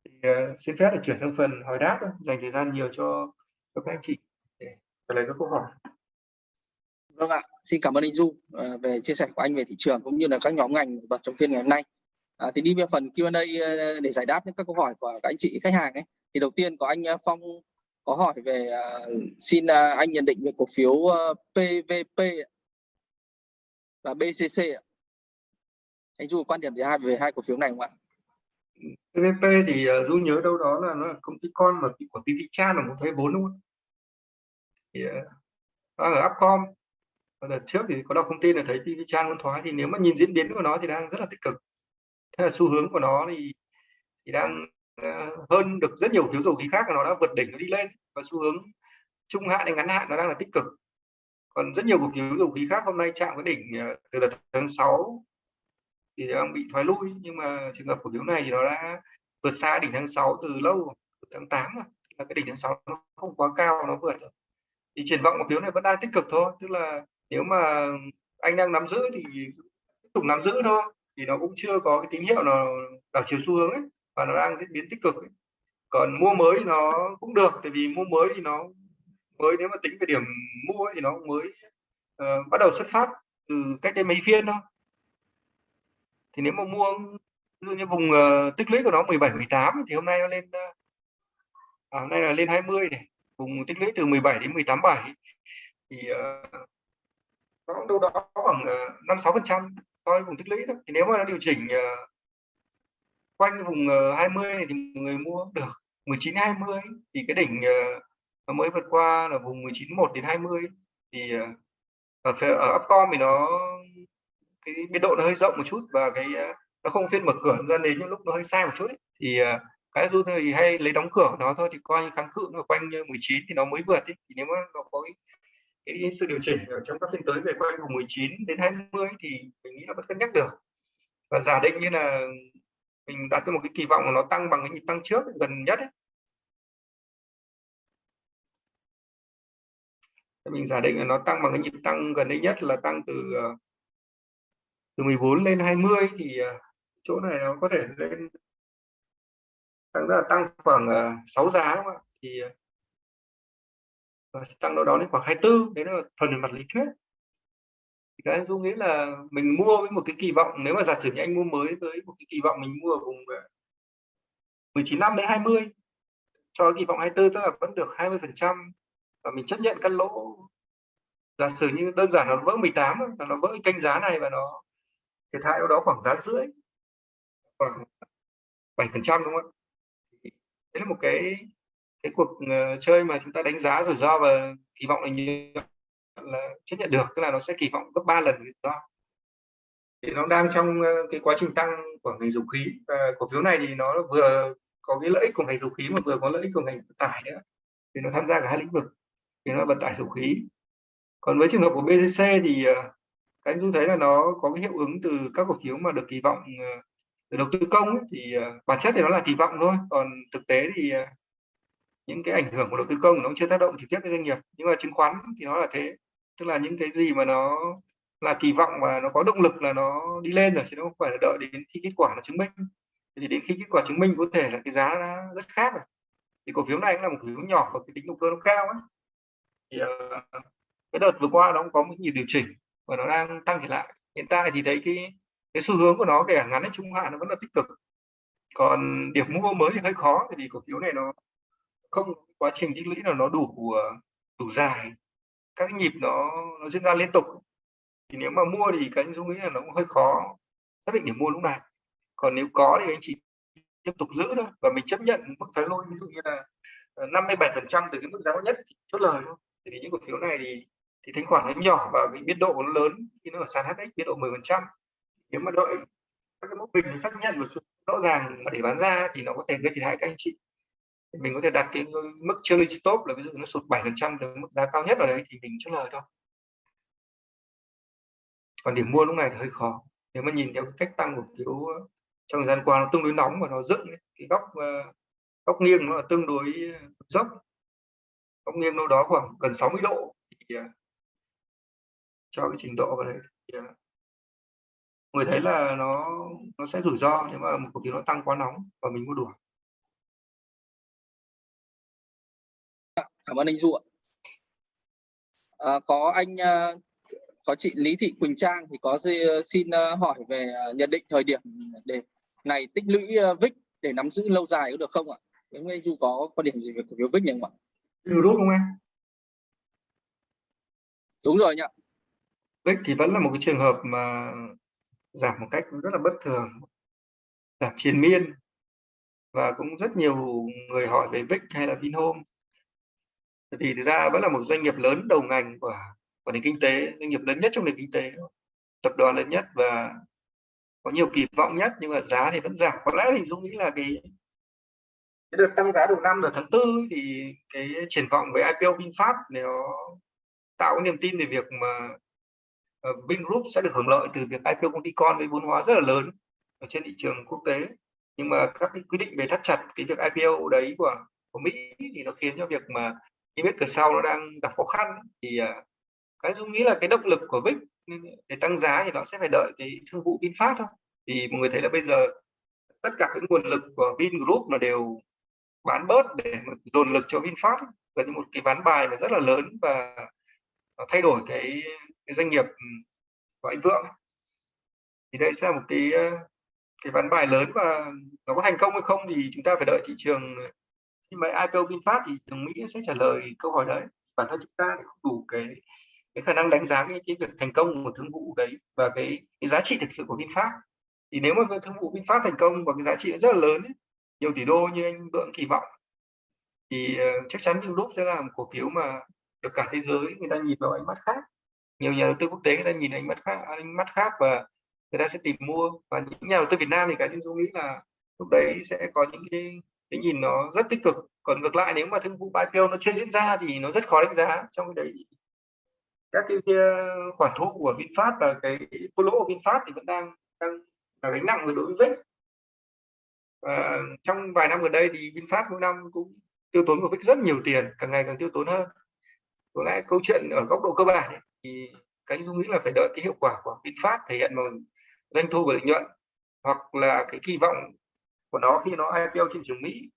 S2: thì uh, xin phép để chuyển sang phần hỏi đáp dành thời gian nhiều cho, cho các anh chị để trả lời các câu hỏi.
S1: Vâng ạ, xin cảm ơn anh Du uh, về chia sẻ của anh về thị trường cũng như là các nhóm ngành bật trong phiên ngày hôm nay. À, thì đi về phần Q&A ờ, để giải đáp những các câu hỏi của các anh chị khách hàng ấy. Thì đầu tiên có anh Phong có hỏi về uh, xin uh, anh nhận định về cổ phiếu ờ, uh, PVP và BCC. Anh Du quan điểm gì hai về hai cổ phiếu này không ạ?
S2: PVP thì ờ, uh, Du nhớ đâu đó là nó là công ty con mà của PV là một thuế vốn đúng không? Thì uh, nó ở Upcom đợt trước thì có đọc thông tin là thấy PV muốn thoái thì nếu mà nhìn diễn biến của nó thì đang rất là tích cực thế là xu hướng của nó thì thì đang Ờ, hơn được rất nhiều phiếu dầu khí khác, nó đã vượt đỉnh, nó đi lên. Và xu hướng trung hạn hay ngắn hạn nó đang là tích cực. Còn rất nhiều cổ phiếu dầu khí khác hôm nay chạm cái đỉnh ờ, từ đợt tháng 6 thì đang bị thoái lui. Nhưng mà trường hợp cổ phiếu này thì nó đã vượt xa đỉnh tháng 6 từ lâu, từ tháng 8 rồi. Là cái đỉnh tháng 6 nó không quá cao, nó vượt thì triển vọng cổ phiếu này vẫn đang tích cực thôi. Tức là nếu mà anh đang nắm giữ thì tiếp tục nắm giữ thôi. Thì nó cũng chưa có cái tín hiệu nào đảo chiều xu hướng ấy và nó đang diễn biến tích cực ấy. còn mua mới nó cũng được tại vì mua mới thì nó mới nếu mà tính về điểm mua thì nó mới uh, bắt đầu xuất phát từ cách đây mấy phiên thôi thì nếu mà mua dụ như vùng uh, tích lũy của nó 17 18 thì hôm nay nó lên uh, à, hôm nay là lên 20 này vùng tích lũy từ 17 đến 18 7 thì uh, nó đâu đó khoảng năm sáu phần trăm so với vùng tích lũy đó thì nếu mà nó điều chỉnh uh, quanh vùng ờ, 20 này thì người mua được 19 20 thì cái đỉnh ờ, nó mới vượt qua là vùng 19 1 đến 20 thì ờ, ở ở Upcom thì nó cái biên độ nó hơi rộng một chút và cái nó không phiên mở cửa ra đến những lúc nó hơi sai một chút ấy. thì cái du thì hay lấy đóng cửa nó thôi thì coi như kháng cự nó quanh 19 thì nó mới vượt ấy. thì nếu mà nó có cái, cái sự điều chỉnh ở trong các phiên tới về quanh vùng 19 đến 20 thì mình nghĩ là vẫn cân nhắc được và giả định như là mình đặt cho một cái kỳ vọng là nó tăng bằng cái nhịp tăng trước gần nhất ấy. mình giả định là nó tăng bằng cái nhịp tăng gần đây nhất là tăng từ ờ, từ 14 lên 20 thì ờ, chỗ này nó có thể lên tăng rất là tăng khoảng ờ, 6 giá không ạ thì tăng đâu đó đến khoảng 24 đấy là phần về mặt lý thuyết các anh dung nghĩ là mình mua với một cái kỳ vọng, nếu mà giả sử như anh mua mới với một cái kỳ vọng mình mua ở vùng ờ, 19 năm đến 20 cho kỳ vọng 24 tức là vẫn được 20 phần trăm và mình chấp nhận căn lỗ. Giả sử như đơn giản nó vỡ 18 là nó vỡ kênh giá này và nó thiệt hại đó khoảng giá rưỡi, khoảng 7 phần trăm đúng không ạ? Đấy là một cái cái cuộc ờ, chơi mà chúng ta đánh giá rủi ro và kỳ vọng là như là chấp nhận được tức là nó sẽ kỳ vọng gấp 3 lần rủi ro. Thì nó đang trong ờ, cái quá trình tăng của ngành dầu khí và cổ phiếu này thì nó vừa có cái lợi ích của ngành dầu khí mà vừa có lợi ích của ngành vận tải nữa. Thì nó tham gia cả hai lĩnh vực thì nó vận tải dầu khí. Còn với trường hợp của BGC thì ờ, các anh du thấy là nó có cái hiệu ứng từ các cổ phiếu mà được kỳ vọng ờ, từ đầu tư công ấy, thì bản chất thì nó là kỳ vọng thôi. Còn thực tế thì những cái ảnh hưởng của đầu tư công nó chưa tác động trực tiếp đến doanh nghiệp. Nhưng mà chứng khoán thì nó là thế tức là những cái gì mà nó là kỳ vọng và nó có động lực là nó đi lên rồi chứ nó không phải là đợi đến khi kết quả nó chứng minh. Thì đến khi kết quả chứng minh có thể là cái giá nó rất khác rồi. Thì cổ phiếu này cũng là một cổ phiếu nhỏ và cái tính động cơ nó cao ấy. Thì uh, cái đợt vừa qua nó cũng có một nhiều điều chỉnh và nó đang tăng trở lại. Hiện tại thì thấy cái cái xu hướng của nó kể cả ngắn hay trung hạn nó vẫn là tích cực. Còn điểm mua mới thì hơi khó vì cổ phiếu này nó không quá trình tích lũy là nó đủ ờ, đủ dài các nhịp nó nó diễn ra liên tục. Thì nếu mà mua thì cái dung nghĩ là nó cũng hơi khó xác định điểm mua lúc này. Còn nếu có thì anh chị tiếp tục giữ thôi và mình chấp nhận mức thái lôi, ví dụ như là ờ, 57 phần trăm từ cái mức giá nhất thì chốt lời thôi. Thì những cổ phiếu này thì thì thanh khoản nó nhỏ và cái biên độ nó lớn khi nó ở sàn HX biên độ 10 phần trăm. Nếu mà đợi các cái mốc bình xác nhận một rõ ràng mà để bán ra thì nó có thể gây thiệt hại các anh chị mình có thể đặt cái mức trailing stop là ví dụ nó sụt 7 phần trăm từ mức giá cao nhất ở đấy thì mình chốt lời thôi. Còn điểm mua lúc này thì hơi khó. Nếu mà nhìn theo cái cách tăng của phiếu ờ, trong thời gian qua nó tương đối nóng và nó dựng cái góc ờ, góc nghiêng nó là tương đối ờ, dốc. Góc nghiêng đâu đó khoảng gần 60 độ thì cho cái trình độ vào đấy, thì, người thấy là nó nó sẽ rủi ro nếu mà một cổ phiếu nó tăng quá nóng và mình mua đuổi.
S1: Cảm ơn anh Du ạ à, có anh uh, có chị Lý Thị Quỳnh Trang thì có xin uh, hỏi về nhận định thời điểm để này tích lũy VIX để nắm giữ lâu dài có được không ạ? Nếu anh Du có quan điểm gì về cổ phiếu VIX nhỉ không ạ?
S2: Đúng không em?
S1: Đúng rồi nhỉ.
S2: VIX thì vẫn là một cái trường hợp mà giảm một cách rất là bất thường giảm triền miên và cũng rất nhiều người hỏi về VIX hay là Vinhome thì thực ra vẫn là một doanh nghiệp lớn đầu ngành của của nền kinh tế, doanh nghiệp lớn nhất trong nền kinh tế. Tập đoàn lớn nhất và có nhiều kỳ vọng nhất, nhưng mà giá thì vẫn giảm. Có lẽ thì Dung nghĩ là cái cái đợt tăng giá đầu năm ở tháng tư thì cái triển vọng với IPO VinFast nó tạo cái niềm tin về việc mà ờ, Vingroup sẽ được hưởng lợi từ việc IPO công ty con với vốn hóa rất là lớn ở trên thị trường quốc tế. Nhưng mà các cái quy định về thắt chặt cái việc IPO đấy của của Mỹ thì nó khiến cho việc mà khi biết cửa sau nó đang gặp khó khăn thì à, cái dung nghĩ là cái động lực của VIX để tăng giá thì nó sẽ phải đợi cái thương vụ VinFast thôi. Thì mọi người thấy là bây giờ tất cả cái nguồn lực của Vingroup nó đều bán bớt để dồn lực cho VinFast gần như một cái ván bài mà rất là lớn và thay đổi cái, cái doanh nghiệp ừ, của anh Vượng thì đây sẽ là một cái ờ, cái ván bài lớn và nó có thành công hay không thì chúng ta phải đợi thị trường nhưng mà IPO VinFast thì trường Mỹ sẽ trả lời câu hỏi đấy. Bản thân chúng ta thì không đủ cái cái khả năng đánh giá cái, cái việc thành công của thương vụ đấy và cái, cái giá trị thực sự của VinFast. Thì nếu mà thương vụ VinFast thành công và cái giá trị rất là lớn ấy, nhiều tỷ đô như anh Vượng kỳ vọng thì uh, chắc chắn Vingroup sẽ là một cổ phiếu mà được cả thế giới người ta nhìn vào ánh mắt khác. Nhiều nhà đầu tư quốc tế người ta nhìn ánh mắt khác ánh mắt khác và người ta sẽ tìm mua. Và những nhà đầu tư Việt Nam thì cá nhân tôi nghĩ là lúc đấy sẽ có những cái cái nhìn nó rất tích cực. Còn ngược lại nếu mà thương vụ IPO nó chưa diễn ra thì nó rất khó đánh giá trong cái đấy. Các cái ờ, khoản thu của VinFast và cái thua lỗ của VinFast thì vẫn đang đang là gánh nặng đối với VIX. Và trong vài năm gần đây thì VinFast mỗi năm cũng tiêu tốn của VIX rất nhiều tiền càng ngày càng tiêu tốn hơn. Có lẽ câu chuyện ở góc độ cơ bản ấy, thì cái dung nghĩ là phải đợi cái hiệu quả của VinFast thể hiện bằng doanh thu và lợi nhuận hoặc là cái kỳ vọng của nó khi nó IPO trên trường Mỹ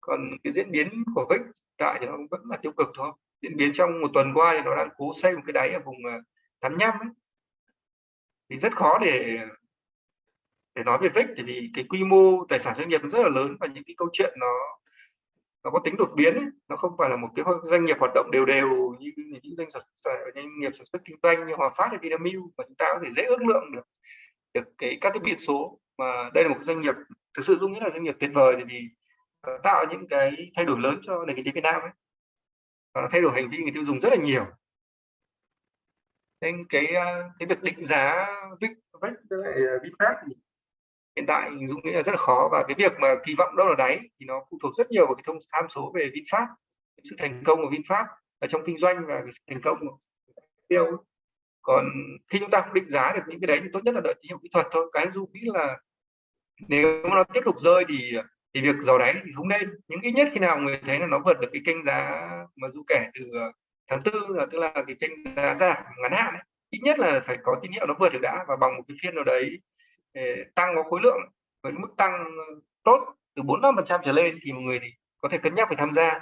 S2: còn cái diễn biến của VIX tại thì nó vẫn là tiêu cực thôi diễn biến trong một tuần qua thì nó đang cố xây một cái đáy ở vùng ờ, 85 ấy. thì rất khó để để nói về VIX thì vì cái quy mô tài sản doanh nghiệp rất là lớn và những cái câu chuyện nó nó có tính đột biến ấy. nó không phải là một cái doanh nghiệp hoạt động đều đều như những doanh, sản doanh nghiệp sản xuất kinh doanh như Hòa Phát hay Vinamilk mà chúng ta có thể dễ ước lượng được được cái các cái biển số mà đây là một doanh nghiệp thực sự dung nghĩ là doanh nghiệp tuyệt vời vì ờ, tạo những cái thay đổi lớn cho nền kinh tế Việt Nam ấy. Và nó thay đổi hành vi người tiêu dùng rất là nhiều. Nên cái ờ, cái việc định giá VIX với lại ờ, VinFast thì hiện tại dung nghĩ là rất là khó. Và cái việc mà kỳ vọng đâu là đáy thì nó phụ thuộc rất nhiều vào cái thông, tham số về VinFast. Sự thành công của VinFast ở trong kinh doanh và cái sự thành công của tiêu còn khi chúng ta không định giá được những cái đấy thì tốt nhất là đợi tín hiệu kỹ thuật thôi. Cái dung nghĩ là nếu nó tiếp tục rơi thì thì việc dò đáy thì không nên những ít nhất khi nào người thấy là nó vượt được cái kênh giá mà du kể từ ờ, tháng tư là tức là cái kênh giá giảm ngắn hạn ấy. ít nhất là phải có tín hiệu nó vượt được đã và bằng một cái phiên nào đấy ờ, tăng có khối lượng với mức tăng tốt từ bốn năm phần trăm trở lên thì mọi người thì có thể cân nhắc phải tham gia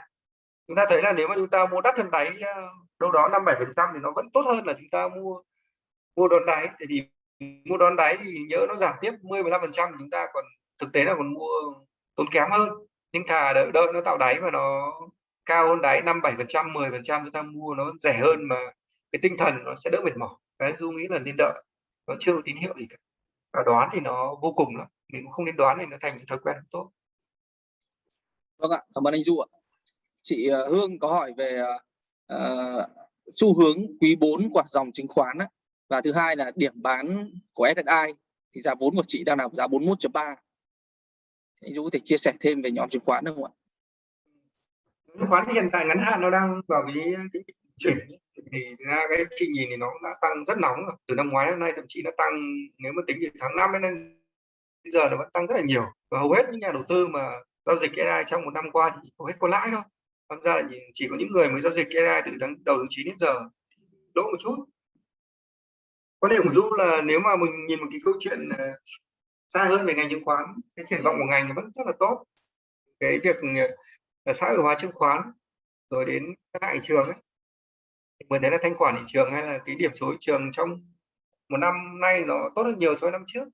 S2: chúng ta thấy là nếu mà chúng ta mua đắt hơn đáy đâu đó năm bảy phần trăm thì nó vẫn tốt hơn là chúng ta mua mua đòn đáy thì mua đón đáy thì nhớ nó giảm tiếp 10 15 phần trăm chúng ta còn thực tế là còn mua tốn kém hơn. Nhưng thà đợi, đợi nó tạo đáy mà nó cao hơn đáy năm bảy phần trăm mười phần trăm chúng ta mua nó rẻ hơn mà cái tinh thần nó sẽ đỡ mệt mỏi. Cái du nghĩ là nên đợi. Nó chưa có tín hiệu gì cả. Và đoán thì nó vô cùng lắm. Mình cũng không nên đoán thì nó thành thói quen tốt.
S1: Vâng ạ cảm ơn anh du ạ. Chị ờ, hương có hỏi về uh, xu hướng quý 4 của dòng chứng khoán á và thứ hai là điểm bán của SSI thì giá vốn của chị đang là giá 41.3 anh Dũng có thể chia sẻ thêm về nhóm chứng khoán được không ạ?
S2: Chứng khoán hiện tại ngắn hạn nó đang vào cái, cái chuyển thì ra cái chị nhìn thì nó đã tăng rất nóng rồi. từ năm ngoái đến nay thậm chí nó tăng nếu mà tính từ tháng 5 đến bây giờ nó vẫn tăng rất là nhiều. Và hầu hết những nhà đầu tư mà giao dịch AI trong một năm qua thì hầu hết có lãi thôi. Tham gia là chỉ có những người mới giao dịch AI từ tháng đầu tháng 9 đến giờ lỗ một chút có thể của là nếu mà mình nhìn một cái câu chuyện ờ, xa hơn về ngành chứng khoán cái triển vọng của ngành vẫn rất là tốt. Cái việc là xã hội hóa chứng khoán rồi đến các thị trường ấy mình thấy là thanh khoản thị trường hay là cái điểm số thị trường trong một năm nay nó tốt hơn nhiều so với năm trước.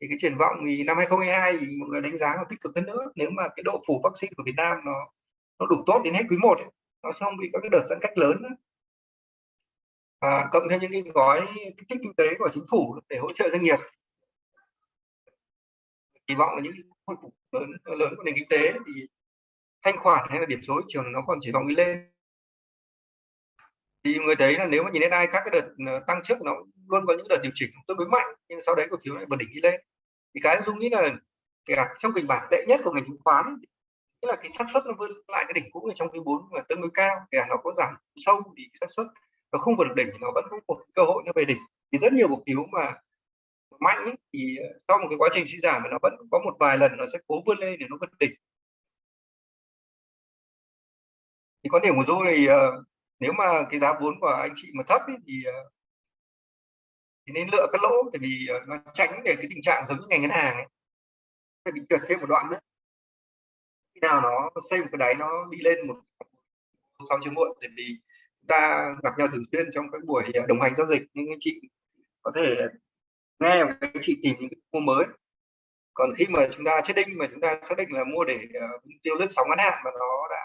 S2: Thì cái triển vọng thì năm 2022 thì mọi người đánh giá là tích cực hơn nữa. Nếu mà cái độ phủ vaccine của Việt Nam nó nó đủ tốt đến hết quý 1 ấy, nó không bị các cái đợt giãn cách lớn nữa. À, cộng thêm những cái gói kích thích kinh tế của chính phủ để hỗ trợ doanh nghiệp. Kỳ vọng là những khôi phục lớn lớn của nền kinh tế thì thanh khoản hay là điểm số thị trường nó còn chỉ vọng đi lên. Thì người thấy là nếu mà nhìn đến ai các cái đợt ờ, tăng trước nó luôn có những đợt điều chỉnh tương đối mạnh nhưng sau đấy cổ phiếu lại vượt đỉnh đi lên. Thì cái dung nghĩ là cả trong kịch bản tệ nhất của ngành chứng khoán tức là cái xác suất nó vươn lại cái đỉnh cũ ở trong quý 4 là tương đối cao kể nó có giảm sâu thì xác suất nó không vượt được đỉnh thì nó vẫn có một cơ hội nó về đỉnh. Thì rất nhiều cổ phiếu mà mạnh ý, thì ờ, sau một cái quá trình suy giảm mà nó vẫn có một vài lần nó sẽ cố vươn lên để nó vượt đỉnh. Thì quan điểm của Du thì uh, nếu mà cái giá vốn của anh chị mà thấp ý, thì uh, thì nên lựa các lỗ tại vì uh, nó tránh để cái tình trạng giống như ngành ngân hàng ấy. Phải bị trượt thêm một đoạn nữa. Khi nào nó xây một cái đáy nó đi lên một sau chưa muộn tại vì ta gặp nhau thường xuyên trong các buổi à, đồng hành giao dịch. Nhưng anh chị có thể nghe và anh chị tìm những mua mới. Còn khi mà chúng ta chết định mà chúng ta xác định là mua để uh, tiêu lướt sóng ngắn hạn mà nó đã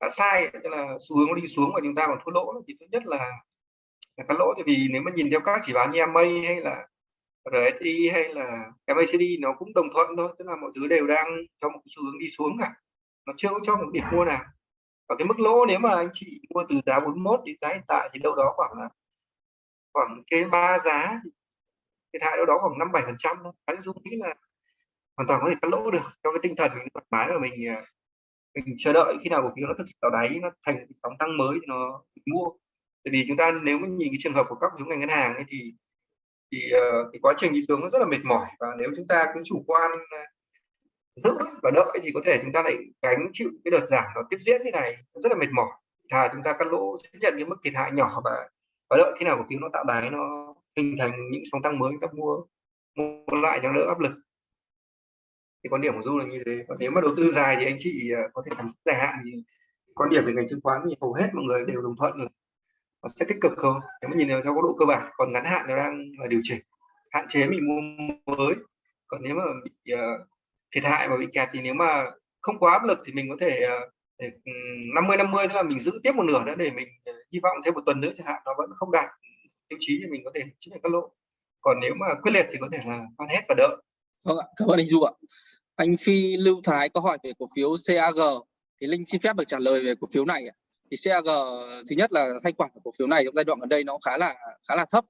S2: đã sai tức là xu hướng nó đi xuống và chúng ta còn thua lỗ thì tốt nhất là là cắt lỗ. Tại vì nếu mà nhìn theo các chỉ báo như MA hay là RSI hay là MACD nó cũng đồng thuận thôi tức là mọi thứ đều đang trong một xu hướng đi xuống cả. Nó chưa có cho một điểm mua nào và cái mức lỗ nếu mà anh chị mua từ giá 41 đến giá hiện tại thì đâu đó khoảng là khoảng trên ba giá thiệt hại đâu đó khoảng năm bảy phần trăm anh dung nghĩ là hoàn toàn có thể cắt lỗ được cho cái tinh thần mình thoải mái và mình à, mình chờ đợi khi nào cổ phiếu nó thực sự tạo đáy nó thành sóng tăng mới thì nó mua. Tại vì chúng ta nếu mình nhìn cái trường hợp của các giống ngành ngân hàng ấy thì thì uh, cái quá trình đi xuống nó rất là mệt mỏi. Và nếu chúng ta cứ chủ quan giữ và đợi thì có thể chúng ta lại gánh chịu cái đợt giảm nó tiếp diễn thế này? Rất là mệt mỏi. Thà chúng ta cắt lỗ chấp nhận cái mức thiệt hại nhỏ và và đợi khi nào cổ phiếu nó tạo đáy nó hình thành những sóng tăng mới chúng ta mua mua lại cho đỡ áp lực. Thì quan điểm của du là như thế. Còn nếu mà đầu tư dài thì anh chị à, có thể làm dài hạn thì quan điểm về ngành chứng khoán thì hầu hết mọi người đều đồng thuận là nó sẽ tích cực hơn nếu mà nhìn theo góc độ cơ bản còn ngắn hạn nó đang là điều chỉnh. Hạn chế mình mua mới. Còn nếu mà bị uh, thiệt hại và bị kẹt thì nếu mà không quá áp lực thì mình có thể ờ, 50 50 ừ, tức là mình giữ tiếp một nửa nữa để mình ờ, hy vọng thêm một tuần nữa chẳng hạn nó vẫn không đạt tiêu chí thì mình có thể chấp nhận các lỗ. Còn nếu mà quyết liệt thì có thể là bán hết và đợi.
S1: Vâng ạ cảm ơn anh du ạ. Anh Phi Lưu Thái có hỏi về cổ phiếu CAG thì Linh xin phép được trả lời về cổ phiếu này thì CAG thứ nhất là thanh khoản của cổ phiếu này trong giai đoạn gần đây nó khá là khá là thấp.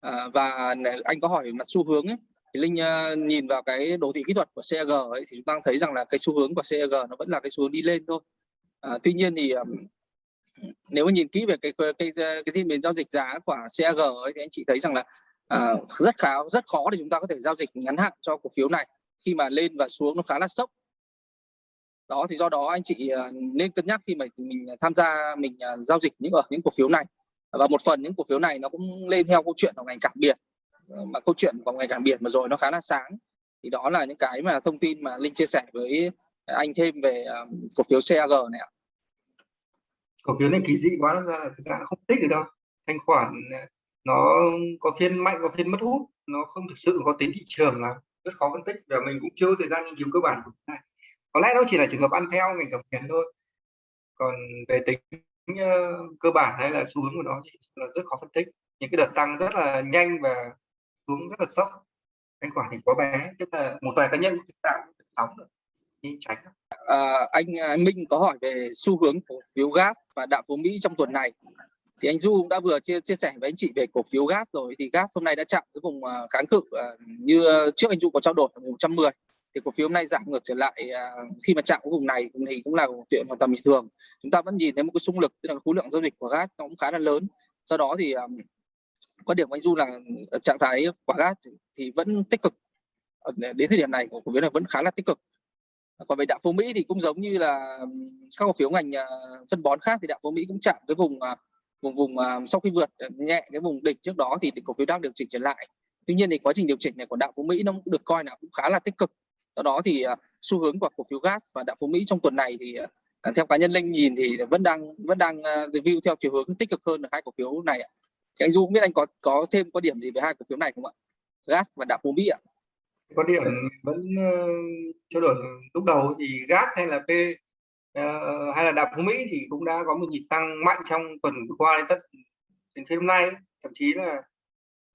S1: À, và anh có hỏi mặt xu hướng ấy thì Linh uh, nhìn vào cái đồ thị kỹ thuật của CAG ấy, thì chúng ta thấy rằng là cái xu hướng của CAG nó vẫn là cái xu hướng đi lên thôi. À, tuy nhiên thì um, nếu mà nhìn kỹ về cái cái cái, cái diễn biến giao dịch giá của CAG ấy, thì anh chị thấy rằng là à, rất khá rất khó để chúng ta có thể giao dịch ngắn hạn cho cổ phiếu này khi mà lên và xuống nó khá là sốc. Đó thì do đó anh chị ờ, nên cân nhắc khi mà mình tham gia mình ờ, giao dịch những ở những cổ phiếu này. Và một phần những cổ phiếu này nó cũng lên theo câu chuyện của ngành cảng biển Ờ, mà câu chuyện của ngành cảng biển mà rồi nó khá là sáng. Thì đó là những cái mà thông tin mà linh chia sẻ với ờ, anh thêm về ờ, cổ phiếu CAG này ạ.
S2: Cổ phiếu này kỳ dị quá ra là thực ra không thích được đâu. Thanh khoản nó có phiên mạnh, có phiên mất hút, nó không thực sự có tính thị trường lắm. Rất khó phân tích và mình cũng chưa thời gian nghiên cứu cơ bản của này. Có lẽ nó chỉ là trường hợp ăn theo ngành cầm tiền thôi. Còn về tính cơ bản hay là xu hướng của nó thì là rất khó phân tích. Những cái đợt tăng rất là nhanh và xuống rất là sốc. Thanh quả thì quá bé tức là một vài cá nhân tạo sóng được đi tránh.
S1: À, anh, à, anh Minh có hỏi về xu hướng cổ phiếu gas và đạm phú Mỹ trong tuần này. Thì anh Du cũng đã vừa chia chia sẻ với anh chị về cổ phiếu gas rồi thì gas hôm nay đã chạm cái vùng à, kháng cự à, như trước anh Du có trao đổi ở vùng 110 thì cổ phiếu hôm nay giảm ngược trở lại khi mà chạm cái vùng này thì cũng là một chuyện hoàn toàn bình thường. Chúng ta vẫn nhìn thấy một cái xung lực tức là khối lượng giao dịch của gas nó cũng khá là lớn. Do đó thì quan điểm của anh Du là ờ, trạng thái quả gas thì vẫn tích cực. Ờ, đến thời điểm này của cổ phiếu này vẫn khá là tích cực. Còn về đạm phú Mỹ thì cũng giống như là các cổ phiếu ngành ờ, phân bón khác thì đạm phú Mỹ cũng chạm cái vùng vùng vùng sau khi vượt nhẹ cái vùng đỉnh trước đó thì cổ phiếu đang điều chỉnh trở lại. Tuy nhiên thì quá trình điều chỉnh này của đạo phú mỹ nó cũng được coi là cũng khá là tích cực. Do đó thì xu hướng của cổ phiếu gas và đạo phú mỹ trong tuần này thì theo cá nhân linh nhìn thì vẫn đang vẫn đang review theo chiều hướng tích cực hơn là hai cổ phiếu này thì anh du không biết anh có có thêm có điểm gì về hai cổ phiếu này không ạ? Gas và đạm phú mỹ ạ.
S2: Có điểm vẫn uh, trao đổi lúc đầu thì gas hay là p uh, hay là đạm phú mỹ thì cũng đã có một nhịp tăng mạnh trong tuần vừa qua đến tất đến phiên hôm nay. Thậm chí là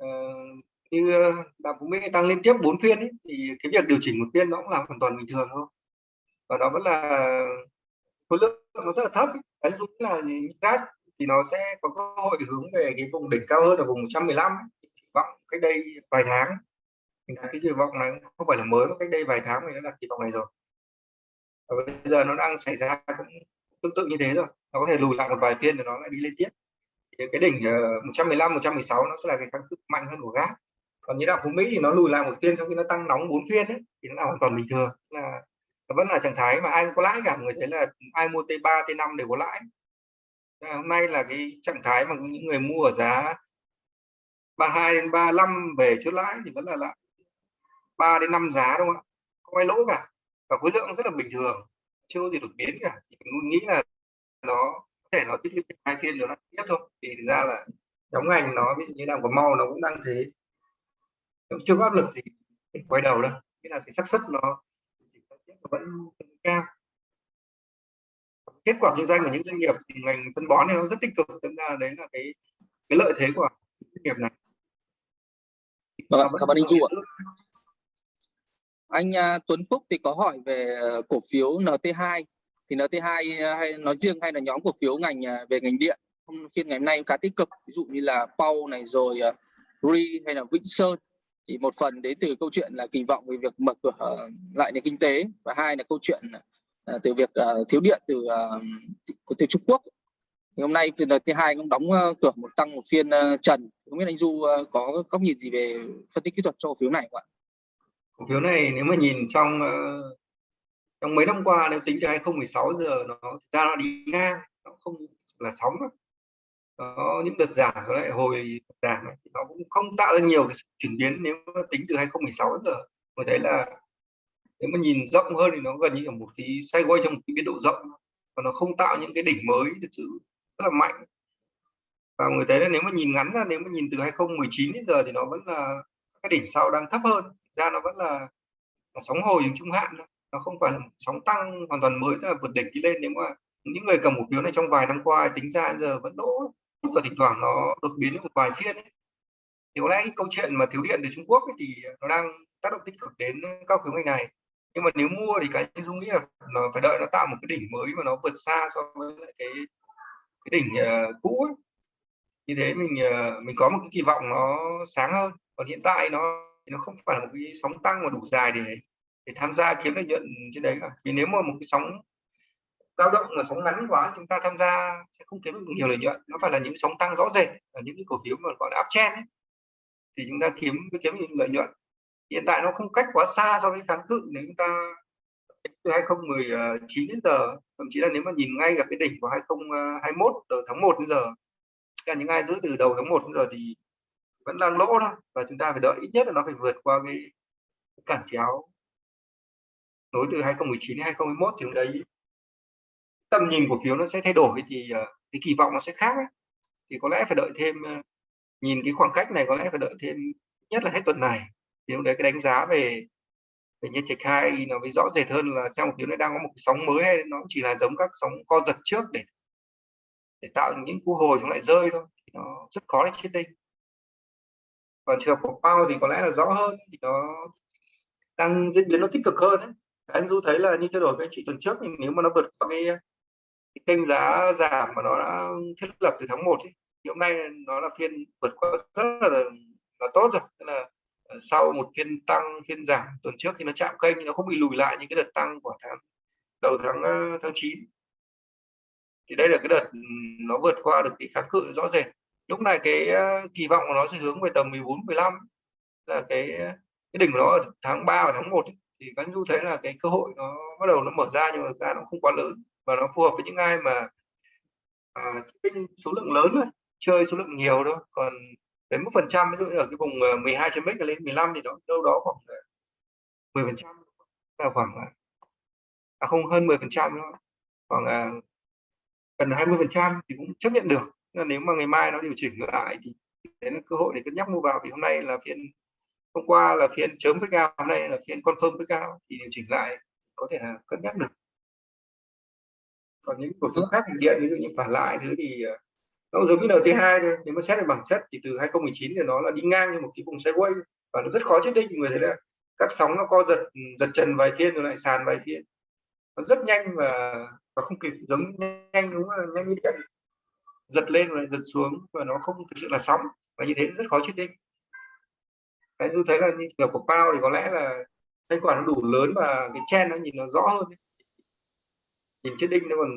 S2: uh, như đạm phú mỹ tăng liên tiếp 4 phiên ấy, thì cái việc điều chỉnh một phiên nó cũng là hoàn toàn bình thường thôi. Và nó vẫn là khối lượng nó rất là thấp cái dụ là gas thì nó sẽ có cơ hội hướng về cái vùng đỉnh cao hơn ở vùng 115 kỳ vọng cách đây vài tháng, mình đặt cái kỳ vọng này không phải là mới, mà cách đây vài tháng mình đã đặt kỳ vọng này rồi. Và bây giờ nó đang xảy ra cũng tương tự như thế rồi. Nó có thể lùi lại một vài phiên rồi nó lại đi lên tiếp. Thì cái đỉnh ờ, 115 116 nó sẽ là cái kháng cự mạnh hơn của gác còn như đạo phú mỹ thì nó lùi lại một phiên sau khi nó tăng nóng bốn phiên ấy, thì nó là hoàn toàn bình thường. Là, nó vẫn là trạng thái mà ai cũng có lãi cả. Người thấy là ai mua T3 T5 đều có lãi. Ờ, hôm nay là cái trạng thái mà những người mua ở giá 32 đến 35 về chốt lãi thì vẫn là lại 3 đến 5 giá đúng không ạ? Không ai lỗ cả. Và khối lượng rất là bình thường, chưa có gì đột biến cả. Mình nghĩ là nó có thể nó tích lũy hai phiên rồi nó tiếp thôi. Thì thực ra là nhóm ngành nó ví dụ như nào có mau nó cũng đang thế. Nó chưa có áp lực gì quay đầu đâu. Nghĩa là cái xác suất nó vẫn cao kết quả kinh doanh của những doanh nghiệp thì ngành phân bón này nó rất tích cực thực ra đấy là cái cái lợi thế của doanh nghiệp này.
S1: Vâng, cảm ơn anh Du ạ. Anh. Uh, Tuấn Phúc thì có hỏi về uh, cổ phiếu NT2 thì NT2 uh, hay nói riêng hay là nhóm cổ phiếu ngành về ngành điện? Hôm phiên ngày hôm nay khá tích cực ví dụ như là Pau này rồi Ri hay là Vĩnh Sơn. Thì một phần đến từ câu chuyện là kỳ vọng về việc mở cửa lại nền kinh tế. Và hai là câu chuyện Ờ, từ việc uh, thiếu điện từ uh, từ Trung Quốc thì hôm nay phiên thứ hai cũng đóng uh, cửa một tăng một phiên uh, trần không biết anh Du uh, có góc nhìn gì về phân tích kỹ thuật cho cổ phiếu này không ạ?
S2: cổ phiếu này nếu mà nhìn trong uh, trong mấy năm qua nếu tính từ 2016 giờ nó thực ra nó đi ngang nó không là sóng đó. nó những đợt giảm rồi lại hồi giảm nó cũng không tạo ra nhiều cái chuyển biến nếu mà tính từ 2016 giờ tôi thấy là nếu mà nhìn rộng hơn thì nó gần như là một cái sideways trong một cái biên độ rộng. Và nó không tạo những cái đỉnh mới thực sự rất là mạnh. Và người thấy là nếu mà nhìn ngắn ra nếu mà nhìn từ 2019 đến giờ thì nó vẫn là cái đỉnh sau đang thấp hơn. Ra nó vẫn là, là sóng hồi trung hạn nó không phải là sóng tăng hoàn toàn mới là vượt đỉnh đi lên. Nếu mà những người cầm cổ phiếu này trong vài năm qua tính ra giờ vẫn đỗ và thỉnh thoảng nó đột biến một vài phiên ấy. thì có lẽ cái câu chuyện mà thiếu điện từ Trung Quốc ấy, thì nó đang tác động tích cực đến ờ, các phiếu ngành này nhưng mà nếu mua thì cá nhân dung nghĩ là nó phải đợi nó tạo một cái đỉnh mới mà nó vượt xa so với lại cái cái đỉnh uh, cũ ấy. như thế mình uh, mình có một cái kỳ vọng nó sáng hơn. Còn hiện tại nó nó không phải là một cái sóng tăng mà đủ dài để để tham gia kiếm lợi nhuận trên đấy cả. Vì nếu mà một cái sóng dao động là sóng ngắn quá chúng ta tham gia sẽ không kiếm được nhiều lợi nhuận. Nó phải là những sóng tăng rõ rệt là những cái cổ phiếu mà gọi là uptrend ấy. Thì chúng ta kiếm mới kiếm những lợi nhuận hiện tại nó không cách quá xa so với kháng cự nếu chúng ta từ 2019 ờ, đến giờ thậm chí là nếu mà nhìn ngay gặp cái đỉnh của 2021 ờ, từ tháng 1 đến giờ là những ai giữ từ đầu tháng 1 đến giờ thì vẫn đang lỗ thôi và chúng ta phải đợi ít nhất là nó phải vượt qua cái cản chéo nối từ 2019 đến 2021 thì đấy tầm nhìn cổ phiếu nó sẽ thay đổi thì ờ, cái kỳ vọng nó sẽ khác ấy. thì có lẽ phải đợi thêm nhìn cái khoảng cách này có lẽ phải đợi thêm nhất là hết tuần này thì lúc đấy cái đánh giá về về nhân trạch hai nó mới rõ rệt hơn là xem một phiếu nó đang có một sóng mới hay nó chỉ là giống các sóng co giật trước để để tạo những cú hồi chúng lại rơi thôi thì nó rất khó để chết định còn trường hợp của bao thì có lẽ là rõ hơn thì nó đang diễn biến nó tích cực hơn đấy anh du thấy là như thay đổi với anh chị tuần trước thì nếu mà nó vượt qua cái, cái kênh giá giảm mà nó đã thiết lập từ tháng 1 ấy, thì hôm nay nó là phiên vượt qua rất là là tốt rồi. Tức là Ờ, sau một phiên tăng phiên giảm tuần trước thì nó chạm kênh nó không bị lùi lại những cái đợt tăng của tháng đầu tháng ờ, tháng 9 thì đây là cái đợt ừ, nó vượt qua được cái kháng cự rõ rệt. Lúc này cái ờ, kỳ vọng của nó sẽ hướng về tầm 14 15 là cái cái đỉnh của nó ở tháng 3 và tháng 1 ấy. thì các du thấy là cái cơ hội nó bắt đầu nó mở ra nhưng mà ra nó không quá lớn và nó phù hợp với những ai mà à, số lượng lớn thôi chơi số lượng nhiều thôi. Còn đến mức phần trăm ví dụ như ở cái vùng 12 chấm x lên 15 thì nó đâu đó khoảng 10 phần trăm là khoảng à, không hơn 10 phần trăm khoảng à, gần 20 phần trăm thì cũng chấp nhận được. Nên nếu mà ngày mai nó điều chỉnh lại thì đấy là cơ hội để cân nhắc mua vào. Vì hôm nay là phiên hôm qua là phiên chớm với cao hôm nay là phiên confirm với cao thì điều chỉnh lại có thể là cân nhắc được. Còn những cổ phiếu khác điện ví dụ như phản lại thứ thì ờ, nó giống như NT2 thôi. Nếu mà xét về bản chất thì từ 2019 thì nó là đi ngang như một cái vùng sideways và nó rất khó chết định người thấy là các sóng nó co giật giật trần vài phiên rồi lại sàn vài phiên nó rất nhanh và và không kịp, giống nhanh đúng là nhanh như điện. Giật lên rồi giật xuống và nó không thực sự là sóng. Và như thế rất khó chết định cái tôi thấy là như kiểu của Pao thì có lẽ là thanh khoản nó đủ lớn và cái chen nó nhìn nó rõ hơn nhìn chết đinh nó còn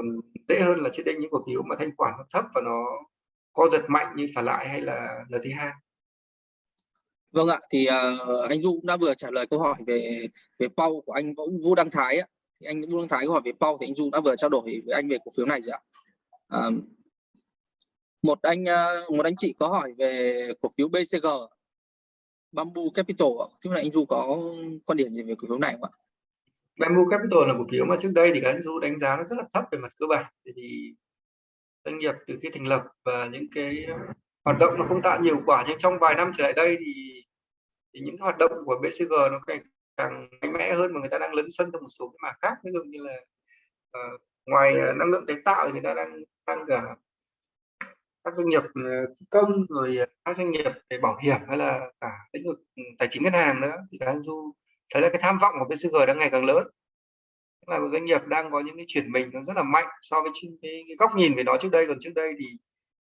S2: còn dễ hơn là chiết định những cổ phiếu mà thanh khoản nó thấp và nó co giật mạnh như phản lại hay là NT2
S1: Vâng ạ, thì uh, anh Du cũng đã vừa trả lời câu hỏi về về Pau của anh Vũ, Vũ Đăng Thái ạ. Thì anh Vũ Đăng Thái câu hỏi về Pau thì anh Du đã vừa trao đổi với anh về cổ phiếu này rồi ạ. Uh, một anh uh, một anh chị có hỏi về cổ phiếu BCG Bamboo Capital ạ. Thế là anh Du có quan điểm gì về cổ phiếu này không ạ?
S2: Bamboo Capital là cổ phiếu mà trước đây thì các anh Du đánh giá nó rất là thấp về mặt cơ bản. Thì doanh nghiệp từ khi thành lập và những cái ờ, hoạt động nó không tạo nhiều quả nhưng trong vài năm trở lại đây thì, thì những hoạt động của BCG nó càng, càng mạnh mẽ hơn mà người ta đang lấn sân trong một số cái mảng khác ví dụ như là uh, ngoài uh, năng lượng tái tạo thì người ta đang tăng cả các doanh nghiệp công rồi các doanh nghiệp về bảo hiểm hay là cả lĩnh vực ừ, tài chính ngân hàng nữa thì anh du thấy là cái tham vọng của BCG đang ngày càng lớn. Là một doanh nghiệp đang có những cái chuyển mình nó rất là mạnh so với cái, cái góc nhìn về nó trước đây. Còn trước đây thì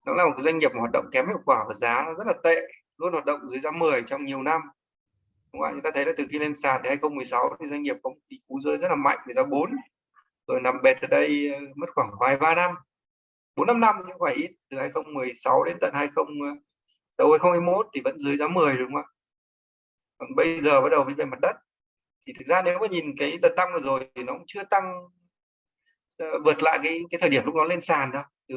S2: nó là một cái doanh nghiệp hoạt động kém hiệu quả và giá nó rất là tệ luôn hoạt động dưới giá 10 trong nhiều năm. Đúng không? chúng ta thấy là từ khi lên sàn thì 2016 thì doanh nghiệp có một cú rơi rất là mạnh về giá 4 rồi nằm bệt ở đây ờ, mất khoảng vài ba năm. Bốn năm năm nhưng phải ít từ 2016 đến tận 20 ờ, đầu 2021 thì vẫn dưới giá 10 đúng không ạ? Còn bây giờ bắt đầu về mặt đất. Thì thực ra nếu mà nhìn cái đợt tăng vừa rồi thì nó cũng chưa tăng ờ, vượt lại cái cái thời điểm lúc nó lên sàn đâu, từ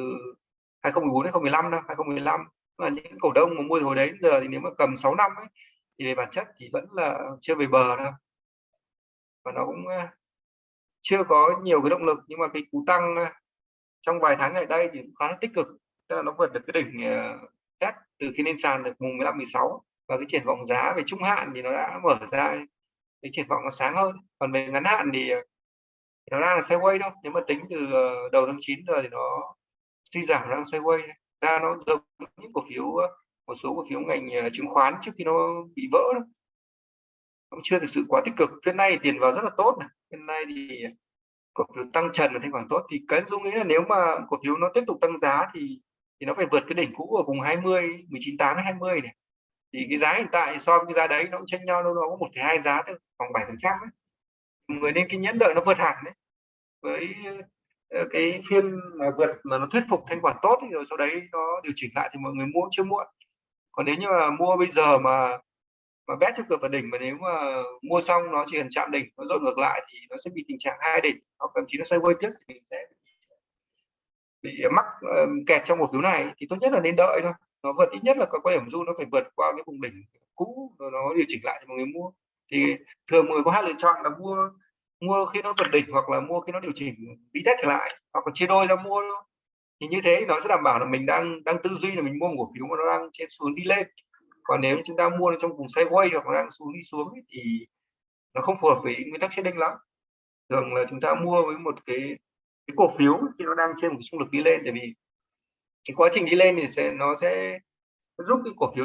S2: 2014 đến 2015 đâu 2015 là những cổ đông mà mua hồi đấy giờ thì nếu mà cầm 6 năm ấy, thì về bản chất thì vẫn là chưa về bờ đâu. Và nó cũng ờ, chưa có nhiều cái động lực, nhưng mà cái cú tăng ờ, trong vài tháng ngày đây thì khá là tích cực. Tức là nó vượt được cái đỉnh test từ khi lên sàn được mùng 15 16 và cái triển vọng giá về trung hạn thì nó đã mở ra cái triển vọng nó sáng hơn. Còn về ngắn hạn thì, nó đang là sideways đâu nếu mà tính từ ờ, đầu tháng 9 giờ thì nó suy giảm đang sideways. Ra nó giống những cổ phiếu ờ, một số cổ phiếu ngành ờ, chứng khoán trước khi nó bị vỡ đó. cũng chưa thực sự quá tích cực. Phiên nay tiền vào rất là tốt này. Phiên nay thì cổ phiếu tăng trần và thanh khoản tốt. Thì cái dung nghĩ là nếu mà cổ phiếu nó tiếp tục tăng giá thì thì nó phải vượt cái đỉnh cũ ở vùng 20 198 20 này thì cái giá hiện tại so với cái giá đấy nó cũng chênh nhau đâu đó có một hai giá thôi, khoảng bảy phần trăm người nên kiên nhẫn đợi nó vượt hẳn đấy với ờ, cái phiên mà vượt mà nó thuyết phục thanh khoản tốt thì rồi sau đấy nó điều chỉnh lại thì mọi người mua chưa muộn. Còn nếu như mà mua bây giờ mà mà bét theo cửa vào đỉnh mà nếu mà mua xong nó chỉ cần chạm đỉnh, nó dội ngược lại thì nó sẽ bị tình trạng hai đỉnh, hoặc thậm chí nó xoay quay tiếp thì mình sẽ bị mắc ờ, kẹt trong một phiếu này. Thì tốt nhất là nên đợi thôi nó vượt ít nhất là có quan điểm du nó phải vượt qua cái vùng đỉnh cũ rồi nó điều chỉnh lại thì mọi người mua. Thì thường người có hai lựa chọn là mua mua khi nó vượt đỉnh hoặc là mua khi nó điều chỉnh đi test trở lại hoặc là chia đôi ra mua thì như thế nó sẽ đảm bảo là mình đang đang tư duy là mình mua một cổ phiếu mà nó đang trên xuống đi lên. Còn nếu chúng ta mua trong vùng sideways hoặc đang xuống đi xuống ấy, thì nó không phù hợp với nguyên tắc trading lắm. Thường là chúng ta mua với một cái cái cổ phiếu khi nó đang trên một xung lực đi lên tại vì cái quá trình đi lên thì sẽ nó sẽ giúp cái cổ phiếu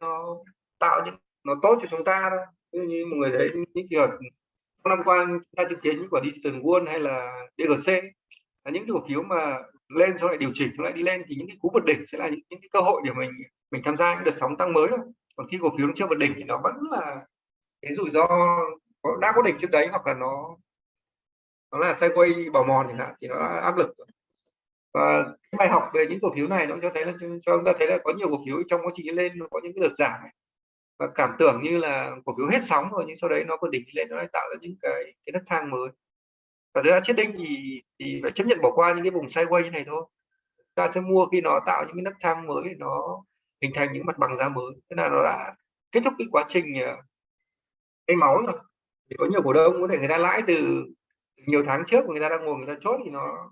S2: nó tạo những nó tốt cho chúng ta thôi. Như, như người đấy những trường năm qua chúng ta chứng kiến những quả digital won hay là DGC là những cổ phiếu mà lên sau lại điều chỉnh xong lại đi lên thì những cái cú vượt đỉnh sẽ là những, những cái cơ hội để mình mình tham gia những đợt sóng tăng mới thôi. Còn khi cổ phiếu nó chưa vượt đỉnh thì nó vẫn là cái rủi ro có, đã có đỉnh trước đấy hoặc là nó nó là sideways bảo mòn thì hạn thì nó áp lực và cái bài học về những cổ phiếu này nó cho thấy là, cho chúng ta thấy là có nhiều cổ phiếu trong quá trình lên nó có những cái đợt giảm này. và cảm tưởng như là cổ phiếu hết sóng rồi nhưng sau đấy nó có đỉnh lên nó lại tạo ra những cái cái đất thang mới. Và thực ra chết đinh thì thì phải chấp nhận bỏ qua những cái vùng sideways như này thôi. Ta sẽ mua khi nó tạo những cái nấc thang mới nó hình thành những mặt bằng giá mới. Thế là nó đã kết thúc cái quá trình ờ, cái máu rồi. Thì có nhiều cổ đông có thể người ta lãi từ nhiều tháng trước người ta đang ngồi người ta chốt thì nó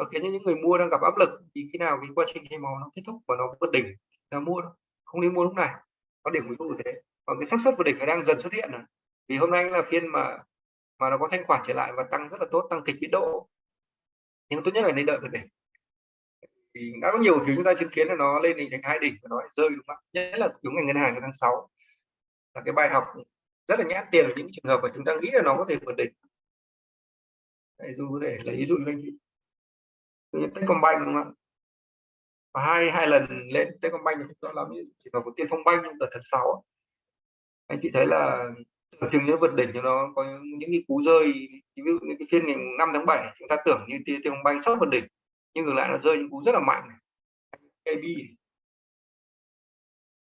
S2: nó khiến cho những người mua đang gặp áp lực thì khi nào cái quá trình thay màu nó kết thúc và nó vượt đỉnh là mua đâu không nên mua lúc này. Có điểm ví như thế. Còn cái xác suất vượt đỉnh nó đang dần xuất hiện rồi vì hôm nay là phiên mà mà nó có thanh khoản trở lại và tăng rất là tốt tăng kịch biến độ. Nhưng tốt nhất là nên đợi vượt đỉnh. Thì đã có nhiều thứ chúng ta chứng kiến là nó lên đỉnh thành hai đỉnh và nó rơi đúng không nhất là đúng ngành ngân hàng tháng 6 là cái bài học rất là nhát tiền ở những trường hợp mà chúng ta nghĩ là nó có thể vượt đỉnh. Đây, dù có thể lấy ví dụ anh chị. Techcombank, đúng không và hai hai lần lên Techcombank thì chúng ta làm như chỉ vào một tiên phong banh trong đợt tháng sáu anh chị thấy là tưởng chừng như vượt đỉnh cho nó có những cái cú rơi, ví dụ như cái phiên ngày 5 tháng 7 chúng ta tưởng như tia phong bay sắp vượt đỉnh, nhưng ngược lại nó rơi những cú rất là mạnh. AB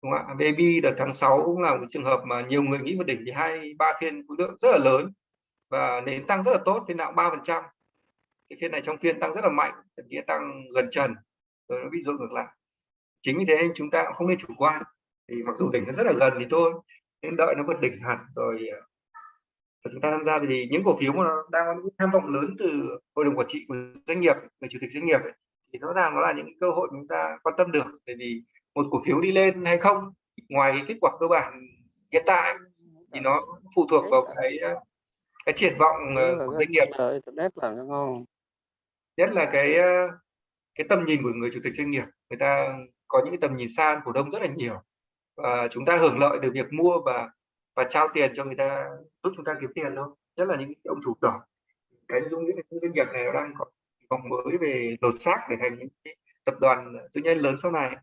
S2: đúng không ạ? Baby đợt tháng 6 cũng là một trường hợp mà nhiều người nghĩ vượt đỉnh thì hai, ba phiên khối lượng rất là lớn và nền tăng rất là tốt, phiên nào ba phần trăm cái phiên này trong phiên tăng rất là mạnh thậm chí tăng gần trần rồi nó bị rơi ngược lại. Chính vì thế chúng ta cũng không nên chủ quan thì mặc dù đỉnh nó rất là gần thì thôi nên đợi nó vượt đỉnh hẳn rồi ờ, chúng ta tham gia thì những cổ phiếu mà nó đang có những tham vọng lớn từ hội đồng quản trị của doanh nghiệp người chủ tịch doanh nghiệp ấy, thì rõ ràng nó là những cơ hội chúng ta quan tâm được. Bởi vì một cổ phiếu đi lên hay không ngoài cái kết quả cơ bản hiện tại thì nó phụ thuộc vào cái cái triển vọng ờ, của doanh nghiệp.
S3: rất là ngon
S2: nhất là cái ờ, cái tầm nhìn của người chủ tịch doanh nghiệp. Người ta có những cái tầm nhìn xa cổ đông rất là nhiều. Và chúng ta hưởng lợi từ việc mua và và trao tiền cho người ta giúp chúng ta kiếm tiền thôi. Nhất là những ông chủ nhỏ. Cái dung những doanh nghiệp này nó đang có vòng mới về lột xác để thành những cái tập đoàn tư nhân lớn sau này.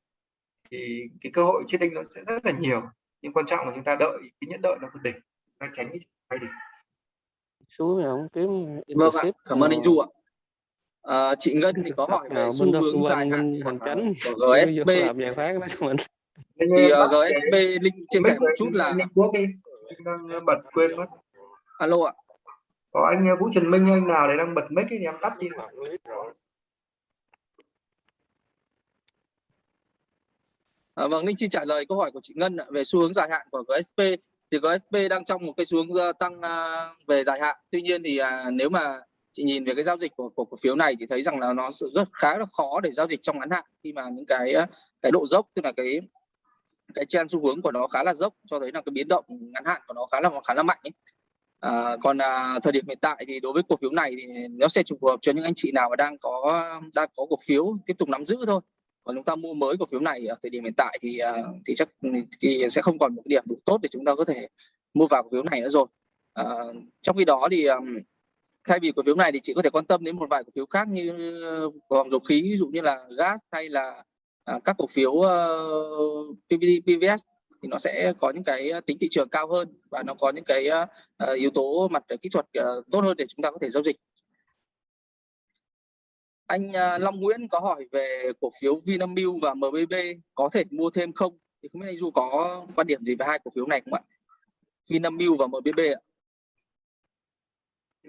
S2: Thì cái cơ hội chết đinh nó sẽ rất là nhiều. Nhưng quan trọng là chúng ta đợi cái nhẫn đợi nó vượt đỉnh. Ta tránh cái đỉnh
S3: xuống rồi không kiếm
S1: vâng ạ. cảm ơn anh du ạ à, chị ngân thì có hỏi về xu hướng dài hạn của
S3: mình.
S1: Thì uh, gsb linh chia sẻ một chút là
S2: đang bật quên mất.
S1: Alo ạ.
S2: Có anh Vũ Trần Minh anh nào để đang bật mic thì em tắt đi
S1: À, vâng, Linh xin trả lời câu hỏi của chị Ngân về xu hướng dài hạn của GSP. Thì GSP đang trong một cái xu hướng ờ, tăng về dài hạn. Tuy nhiên thì uh, nếu mà chị nhìn về cái giao dịch của, của cổ phiếu này thì thấy rằng là nó sự rất khá là khó để giao dịch trong ngắn hạn khi mà những cái ờ, cái độ dốc tức là cái cái trend xu hướng của nó khá là dốc cho thấy là cái biến động ngắn hạn của nó khá là khá là mạnh ấy. À, còn à, thời điểm hiện tại thì đối với cổ phiếu này thì nó sẽ phù hợp cho những anh chị nào mà đang có đang có cổ phiếu tiếp tục nắm giữ thôi còn chúng ta mua mới cổ phiếu này ở thời điểm hiện tại thì à, thì chắc thì sẽ không còn một cái điểm đủ tốt để chúng ta có thể mua vào cổ phiếu này nữa rồi à, trong khi đó thì thay vì cổ phiếu này thì chị có thể quan tâm đến một vài cổ phiếu khác như ờ, vòng dầu khí ví dụ như là gas hay là à, các cổ phiếu ờ, uh, PVD, PVS thì nó sẽ có những cái ờ, tính thị trường cao hơn và nó có những cái uh, yếu tố mặt kỹ thuật uh, tốt hơn để chúng ta có thể giao dịch anh Long Nguyễn có hỏi về cổ phiếu Vinamilk và MBB có thể mua thêm không? Thì không biết anh Du có quan điểm gì về hai cổ phiếu này không ạ? Vinamilk và MBB ạ.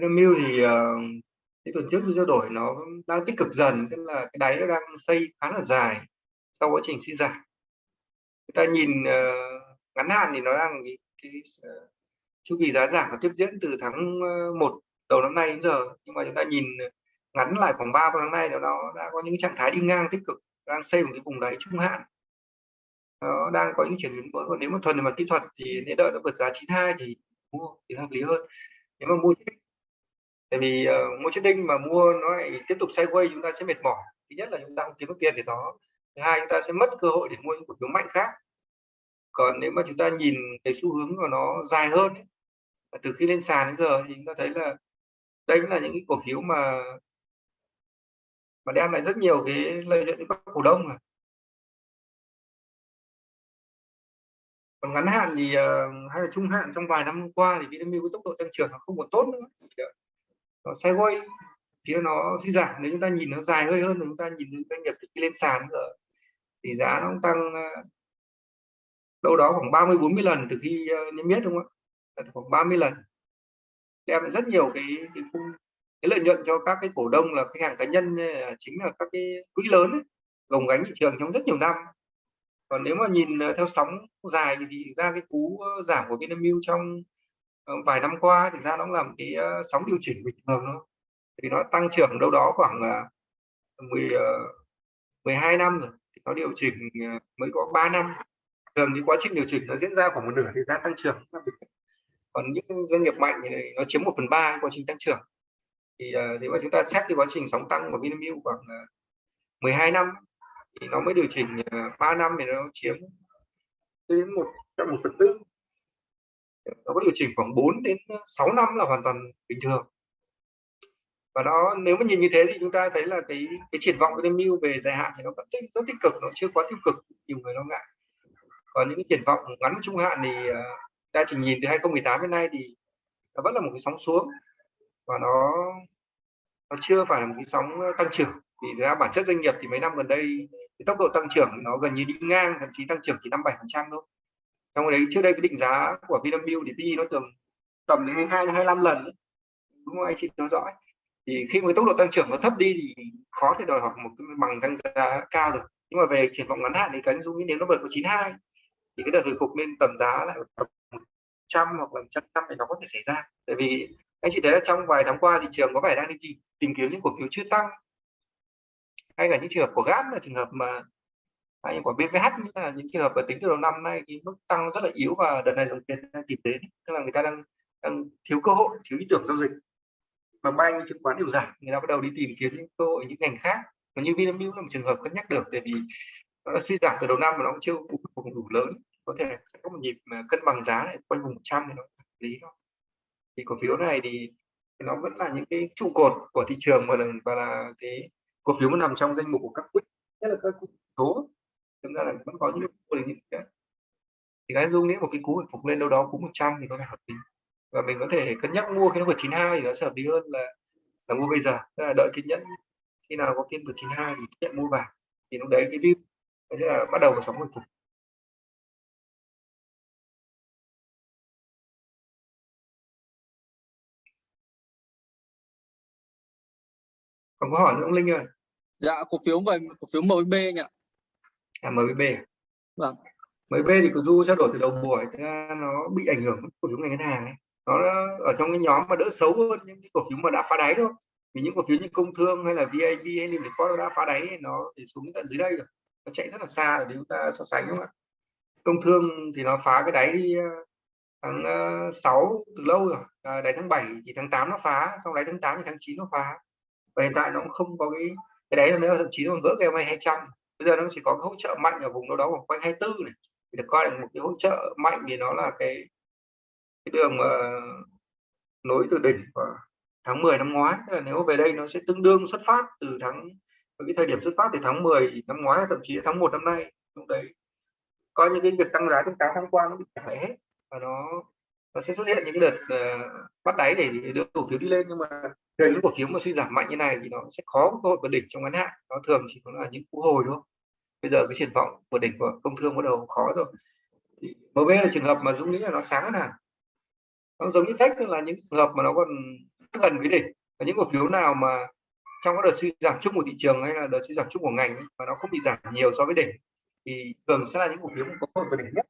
S2: Vinamilk thì uh, cái tuần trước trao đổi nó đang tích cực dần, tức là cái đáy nó đang xây khá là dài sau quá trình suy giảm. Người ta nhìn uh, ngắn hạn thì nó đang cái, cái uh, chu kỳ giá giảm nó tiếp diễn từ tháng 1 đầu năm nay đến giờ, nhưng mà chúng ta nhìn ngắn lại khoảng 3 tháng nay nó đã có những trạng thái đi ngang tích cực đang xây một cái vùng đáy trung hạn. Nó đang có những chuyển biến mới. Còn nếu mà thuần về mặt kỹ thuật thì nên đợi nó vượt giá 92 thì mua thì hợp lý hơn. Nếu mà mua tại vì uh, mua đinh mà mua nó lại tiếp tục sideways chúng ta sẽ mệt mỏi. Thứ nhất là chúng ta không kiếm được tiền để đó. Thứ hai chúng ta sẽ mất cơ hội để mua những cổ phiếu mạnh khác. Còn nếu mà chúng ta nhìn cái xu hướng của nó dài hơn ấy, từ khi lên sàn đến giờ thì chúng ta thấy là đây là những cái cổ phiếu mà mà đem lại rất nhiều cái lợi nhuận cho các cổ đông rồi còn ngắn hạn thì uh, hay là trung hạn trong vài năm qua thì Vinamilk với tốc độ tăng trưởng nó không còn tốt nữa. Ờ, nó sideways thì nó suy giảm. Nếu chúng ta nhìn nó dài hơi hơn thì chúng ta nhìn doanh nghiệp khi lên sàn rồi thì giá nó cũng tăng ờ, đâu đó khoảng 30 40 lần từ khi ờ, niêm yết đúng không ạ? Khoảng 30 lần. Đem rất nhiều cái cái khung cái lợi nhuận cho các cái cổ đông là khách hàng cá nhân chính là các cái quỹ lớn ấy, gồng gánh thị trường trong rất nhiều năm. Còn nếu mà nhìn ờ, theo sóng dài thì ra cái cú giảm của Vinamilk trong Ờ, vài năm qua thì ra nó làm cái ờ, sóng điều chỉnh bình thường thôi. Thì nó tăng trưởng đâu đó khoảng 10 12 ờ, năm rồi, thì nó điều chỉnh mới có 3 năm. Thường cái quá trình điều chỉnh nó diễn ra khoảng một nửa thì giá tăng trưởng. Còn những doanh nghiệp mạnh thì nó chiếm một phần ba quá trình tăng trưởng. Thì nếu mà chúng ta xét cái quá trình sóng tăng của Vinamilk khoảng 12 năm thì nó mới điều chỉnh 3 năm thì nó chiếm đến một trong một phần tư nó có điều chỉnh khoảng 4 đến ờ, 6 năm là hoàn toàn bình thường. Và đó nếu mà nhìn như thế thì chúng ta thấy là cái cái triển vọng của mưu về dài hạn thì nó vẫn tích, rất tích cực nó chưa quá tiêu cực nhiều người lo ngại. Còn những cái triển vọng ngắn trung hạn thì ờ, ta chỉ nhìn từ 2018 đến nay thì nó vẫn là một cái sóng xuống. Và nó nó chưa phải là một cái sóng ờ, tăng trưởng. Vì ra bản chất doanh nghiệp thì mấy năm gần đây cái tốc độ tăng trưởng nó gần như đi ngang thậm chí tăng trưởng chỉ năm bảy phần trăm thôi trong đấy trước đây cái định giá của Vinamilk thì PE nó thường tầm đến hai hai năm lần đúng không? Anh chị theo dõi. Thì khi mà tốc độ tăng trưởng nó thấp đi thì khó thể đòi hỏi một cái bằng tăng giá cao được. Nhưng mà về triển vọng ngắn hạn thì cái dung nếu nó vượt có 92 thì cái đợt hồi phục lên tầm giá lại tầm trăm hoặc là trăm năm thì nó có thể xảy ra. Tại vì anh chị thấy là trong vài tháng qua thị trường có vẻ đang đi tìm, tìm kiếm những cổ phiếu chưa tăng. Hay là những trường hợp của GAP là trường hợp mà hay như của BVH như là những trường hợp ở tính từ đầu năm nay cái mức tăng rất là yếu và đợt này dòng tiền đang tìm đến tức là người ta đang đang thiếu cơ hội thiếu ý tưởng giao dịch. Mà bay chứng khoán đều giảm người ta bắt đầu đi tìm kiếm những cơ hội những ngành khác. Và như Vinamilk là một trường hợp cân nhắc được tại vì nó đã suy giảm từ đầu năm mà nó cũng chưa vùng đủ lớn. Có thể sẽ có một nhịp mà cân bằng giá này quanh vùng 100 thì nó lý thôi thì cổ phiếu này thì nó vẫn là những cái trụ cột của thị trường và là, và là cái cổ phiếu mà nằm trong danh mục của các quỹ nhất là các số thực ra là vẫn có những những cái thì cái dung nghĩ một cái cú hồi phục lên đâu đó cũng 100 thì có thể hợp lý. Và mình có thể cân nhắc mua khi nó vượt 92 thì nó sẽ hợp lý hơn là là mua bây giờ. Tức là đợi kiên nhẫn khi nào có phiên vượt 92 thì nhận mua vào. Thì lúc đấy cái view sẽ là bắt đầu vào sóng hồi phục. Còn có hỏi nữa ông Linh ơi.
S1: Dạ cổ phiếu về cổ phiếu MBB nhỉ
S2: à MBB
S1: vâng.
S2: MBB thì cứ du trao đổi từ đầu buổi nó bị ảnh hưởng cổ phiếu ngành ngân hàng ấy. Nó ở trong cái nhóm mà đỡ xấu hơn những cái cổ phiếu mà đã phá đáy thôi. Vì những cổ phiếu như công thương hay là VIB hay Việt nó đã phá đáy nó thì xuống tận dưới đây rồi. Nó chạy rất là xa để chúng ta so sánh đúng không ạ? Công thương thì nó phá cái đáy đi tháng 6 từ lâu rồi. À, đáy tháng 7 thì tháng 8 nó phá sau đáy tháng 8 thì tháng 9 nó phá. Và hiện tại nó cũng không có cái cái đấy là nếu thậm chí nó còn vỡ cái MA 200 bây giờ nó chỉ có cái hỗ trợ mạnh ở vùng đâu đó khoảng quanh 24 này. Thì được coi là một cái hỗ trợ mạnh thì nó là cái cái đường mà nối từ đỉnh vào tháng 10 năm ngoái. Tức là nếu về đây nó sẽ tương đương xuất phát từ tháng cái thời điểm xuất phát từ tháng 10 năm ngoái, thậm chí tháng 1 năm nay, lúc đấy. Coi như cái việc tăng giá trong 8 tháng qua nó bị chảy hết và nó nó sẽ xuất hiện những đợt uh, bắt đáy để đưa cổ phiếu đi lên nhưng mà thường những cổ phiếu mà suy giảm mạnh như này thì nó sẽ khó có cơ hội vượt đỉnh trong ngắn hạn. Nó thường chỉ có là những cú hồi thôi. Bây giờ cái triển vọng vượt đỉnh của công thương bắt đầu khó rồi. Thì MB là trường hợp mà Dũng nghĩ là nó sáng hơn nào nó giống như cách là những trường hợp mà nó còn gần với đỉnh. Và những cổ phiếu nào mà trong cái đợt suy giảm chung của thị trường hay là đợt suy giảm chung của ngành ấy, mà nó không bị giảm nhiều so với đỉnh thì thường sẽ là những cổ phiếu có cơ hội vượt đỉnh nhất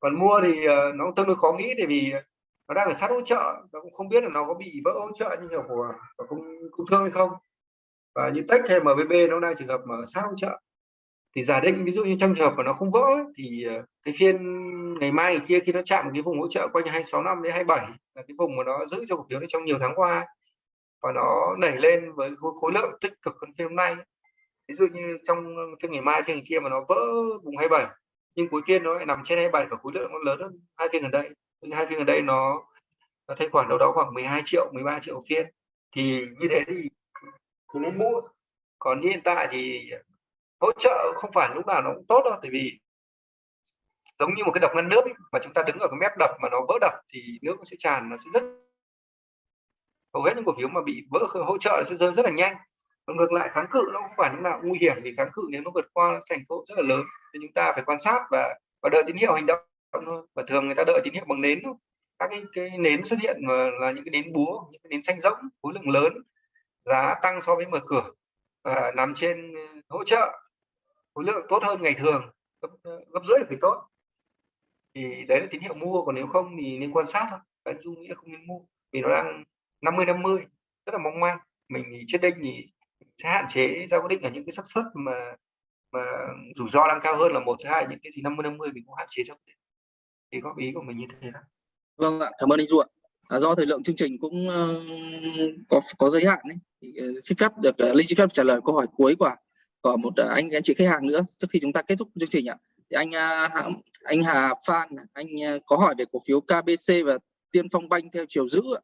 S2: còn mua thì ờ, nó tương đối khó nghĩ tại vì nó đang ở sát hỗ trợ nó cũng không biết là nó có bị vỡ hỗ trợ như kiểu của, của công, công thương hay không. Và như tech hay MBB nó đang trường hợp mà sát hỗ trợ. Thì giả định ví dụ như trong trường hợp mà nó không vỡ thì ờ, cái phiên ngày mai ngày kia khi nó chạm cái vùng hỗ trợ quanh 265 đến 27 là cái vùng mà nó giữ cho cổ phiếu trong nhiều tháng qua và nó đẩy lên với khối, khối lượng tích cực hơn phiên hôm nay ví dụ như trong phiên ngày mai phiên ngày kia mà nó vỡ vùng 27 nhưng cuối phiên nó lại nằm trên 27 và khối lượng nó lớn hơn hai phiên gần đây. Hai phiên gần đây nó nó thanh khoản đâu đó khoảng 12 triệu 13 triệu phiên. Thì như thế thì, cứ nên mua. Còn hiện tại thì hỗ trợ không phải lúc nào nó cũng tốt đâu tại vì giống như một cái đập ngăn nước ấy, mà chúng ta đứng ở cái mép đập mà nó vỡ đập thì nước nó sẽ tràn nó sẽ rất hầu hết những cổ phiếu mà bị vỡ hỗ trợ sẽ rơi rất là nhanh ngược lại kháng cự nó không phải lúc nào nguy hiểm vì kháng cự nếu nó vượt qua nó thành cơ rất là lớn. Thì chúng ta phải quan sát và và đợi tín hiệu hành động thôi. Và thường người ta đợi tín hiệu bằng nến thôi. Các cái, cái nến xuất hiện mà là những cái nến búa những cái nến xanh rỗng khối lượng lớn giá tăng so với mở cửa và nằm trên ờ, hỗ trợ khối lượng tốt hơn ngày thường gấp, ờ, gấp rưỡi là tốt. Thì đấy là tín hiệu mua còn nếu không thì nên quan sát thôi. Anh dung nghĩ là không nên mua vì nó đang 50 50 rất là mong manh mình thì chết đinh thì sẽ hạn chế. Ra quyết định ở những cái xác suất mà mà rủi ro đang cao hơn là một thứ hai những cái gì 50 50 mình cũng hạn chế cho thì góp ý của mình như thế đó.
S1: Vâng ạ cảm ơn anh Duận à, do thời lượng chương trình cũng uh, có có giới hạn ấy. Thì, uh, xin phép được uh, linh xin phép trả lời câu hỏi cuối của của một uh, anh anh chị khách hàng nữa trước khi chúng ta kết thúc chương trình ạ. Thì anh uh, anh Hà Phan anh uh, có hỏi về cổ phiếu KBC và Tiên Phong Banh theo chiều giữ ạ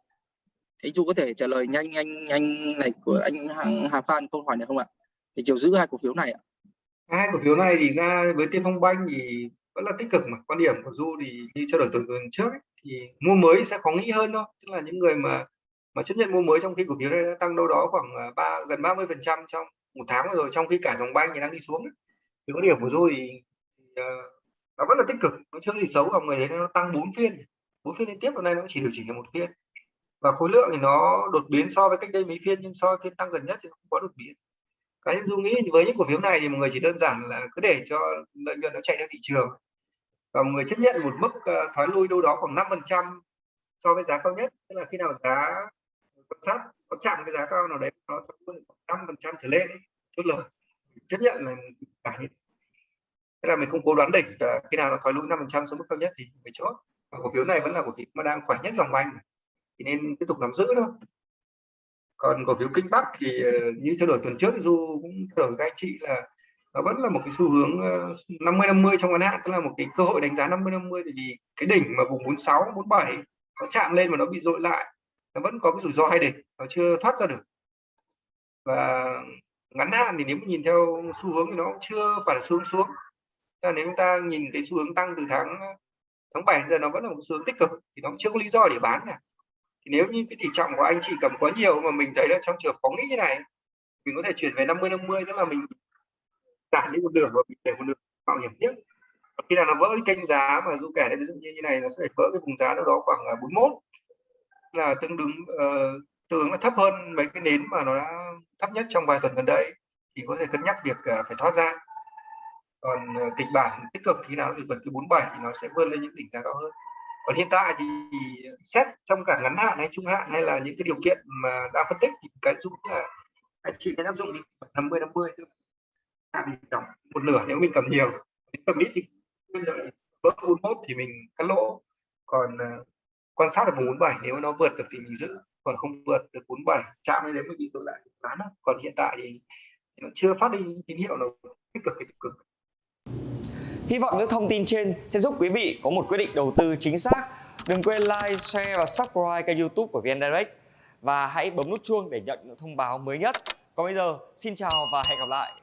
S1: anh Du có thể trả lời nhanh anh anh này của anh Hà, Hà Phan câu hỏi này không ạ? Thì chiều giữ hai cổ phiếu này ạ.
S2: Hai cổ phiếu này thì ra với Tiên Phong Banh thì vẫn là tích cực mà. Quan điểm của du thì như trao đổi tuần tuần trước ấy, thì mua mới sẽ khó nghĩ hơn thôi. Tức là những người mà mà chấp nhận mua mới trong khi cổ phiếu này đã tăng đâu đó khoảng à, ba gần 30 phần trăm trong một tháng rồi trong khi cả dòng banh thì đang đi xuống ấy. thì quan điểm của du thì, thì uh, nó vẫn là tích cực nó chưa gì xấu. Và người thấy nó tăng 4 phiên bốn phiên liên tiếp hôm nay nó chỉ điều chỉnh được một phiên và khối lượng thì nó đột biến so với cách đây mấy phiên, nhưng so với phiên tăng gần nhất thì không có đột biến. Cá nhân du nghĩ với những cổ phiếu này thì mọi người chỉ đơn giản là cứ để cho lợi nhuận nó chạy theo thị trường. Và mọi người chấp nhận một mức ờ, thoái lui đâu đó khoảng 5 phần trăm so với giá cao nhất. Tức là khi nào giá quan sát có chạm cái giá cao nào đấy, nó năm phần trăm trở lên, chốt lời. Chấp nhận là cả như thế. Là mình không cố đoán đỉnh khi nào nó thoái lui 5 phần trăm xuống mức cao nhất thì mình chốt. Và cổ phiếu này vẫn là cổ phiếu mà đang khỏe nhất dòng banh thì nên tiếp tục nắm giữ thôi. Còn cổ phiếu kinh bắc thì ờ, như theo đổi tuần trước du cũng theo đổi các anh chị là nó vẫn là một cái xu hướng ờ, 50 50 trong ngắn hạn, tức là một cái cơ hội đánh giá 50 50 thì cái đỉnh mà vùng 46 47 nó chạm lên mà nó bị dội lại, nó vẫn có cái rủi ro hay đỉnh, nó chưa thoát ra được. Và ngắn hạn thì nếu mà nhìn theo xu hướng thì nó cũng chưa phải là xuống. Xuống là nếu chúng ta nhìn cái xu hướng tăng từ tháng ờ, tháng 7 giờ nó vẫn là một xu hướng tích cực, thì nó chưa có lý do để bán cả thì nếu như cái tỷ trọng của anh chị cầm quá nhiều mà mình thấy là trong trường có nghĩ như này mình có thể chuyển về 50 50 tức là mình giảm đi một nửa và mình để một nửa bảo hiểm tiếp. Khi nào nó vỡ cái kênh giá mà du kẻ đây ví dụ như như này nó sẽ vỡ cái vùng giá đâu đó khoảng à, 41 là tương đương uh, tương ứng là thấp hơn mấy cái nến mà nó đã thấp nhất trong vài tuần gần đây thì có thể cân nhắc việc uh, phải thoát ra. Còn uh, kịch bản tích cực thì nào thì vượt cái 47 thì nó sẽ vươn lên những đỉnh giá cao hơn còn hiện tại thì xét trong cả ngắn hạn hay trung hạn hay là những cái điều kiện mà đã phân tích thì cái dụng là anh chị nên áp dụng đi 50 50 hạn thì tổng một nửa nếu mình cầm nhiều. Cầm ít thì vỡ 41 thì mình cắt lỗ. Còn uh, quan sát được vùng 47 nếu nó vượt được thì mình giữ. Còn không vượt được 47 chạm đến đấy mới bị dội lại bán còn hiện tại thì nó chưa phát đi tín hiệu nào tích cực tích cực.
S4: Hy vọng những thông tin trên sẽ giúp quý vị có một quyết định đầu tư chính xác. Đừng quên like, share và subscribe kênh youtube của VN Direct. Và hãy bấm nút chuông để nhận những thông báo mới nhất. Còn bây giờ, xin chào và hẹn gặp lại.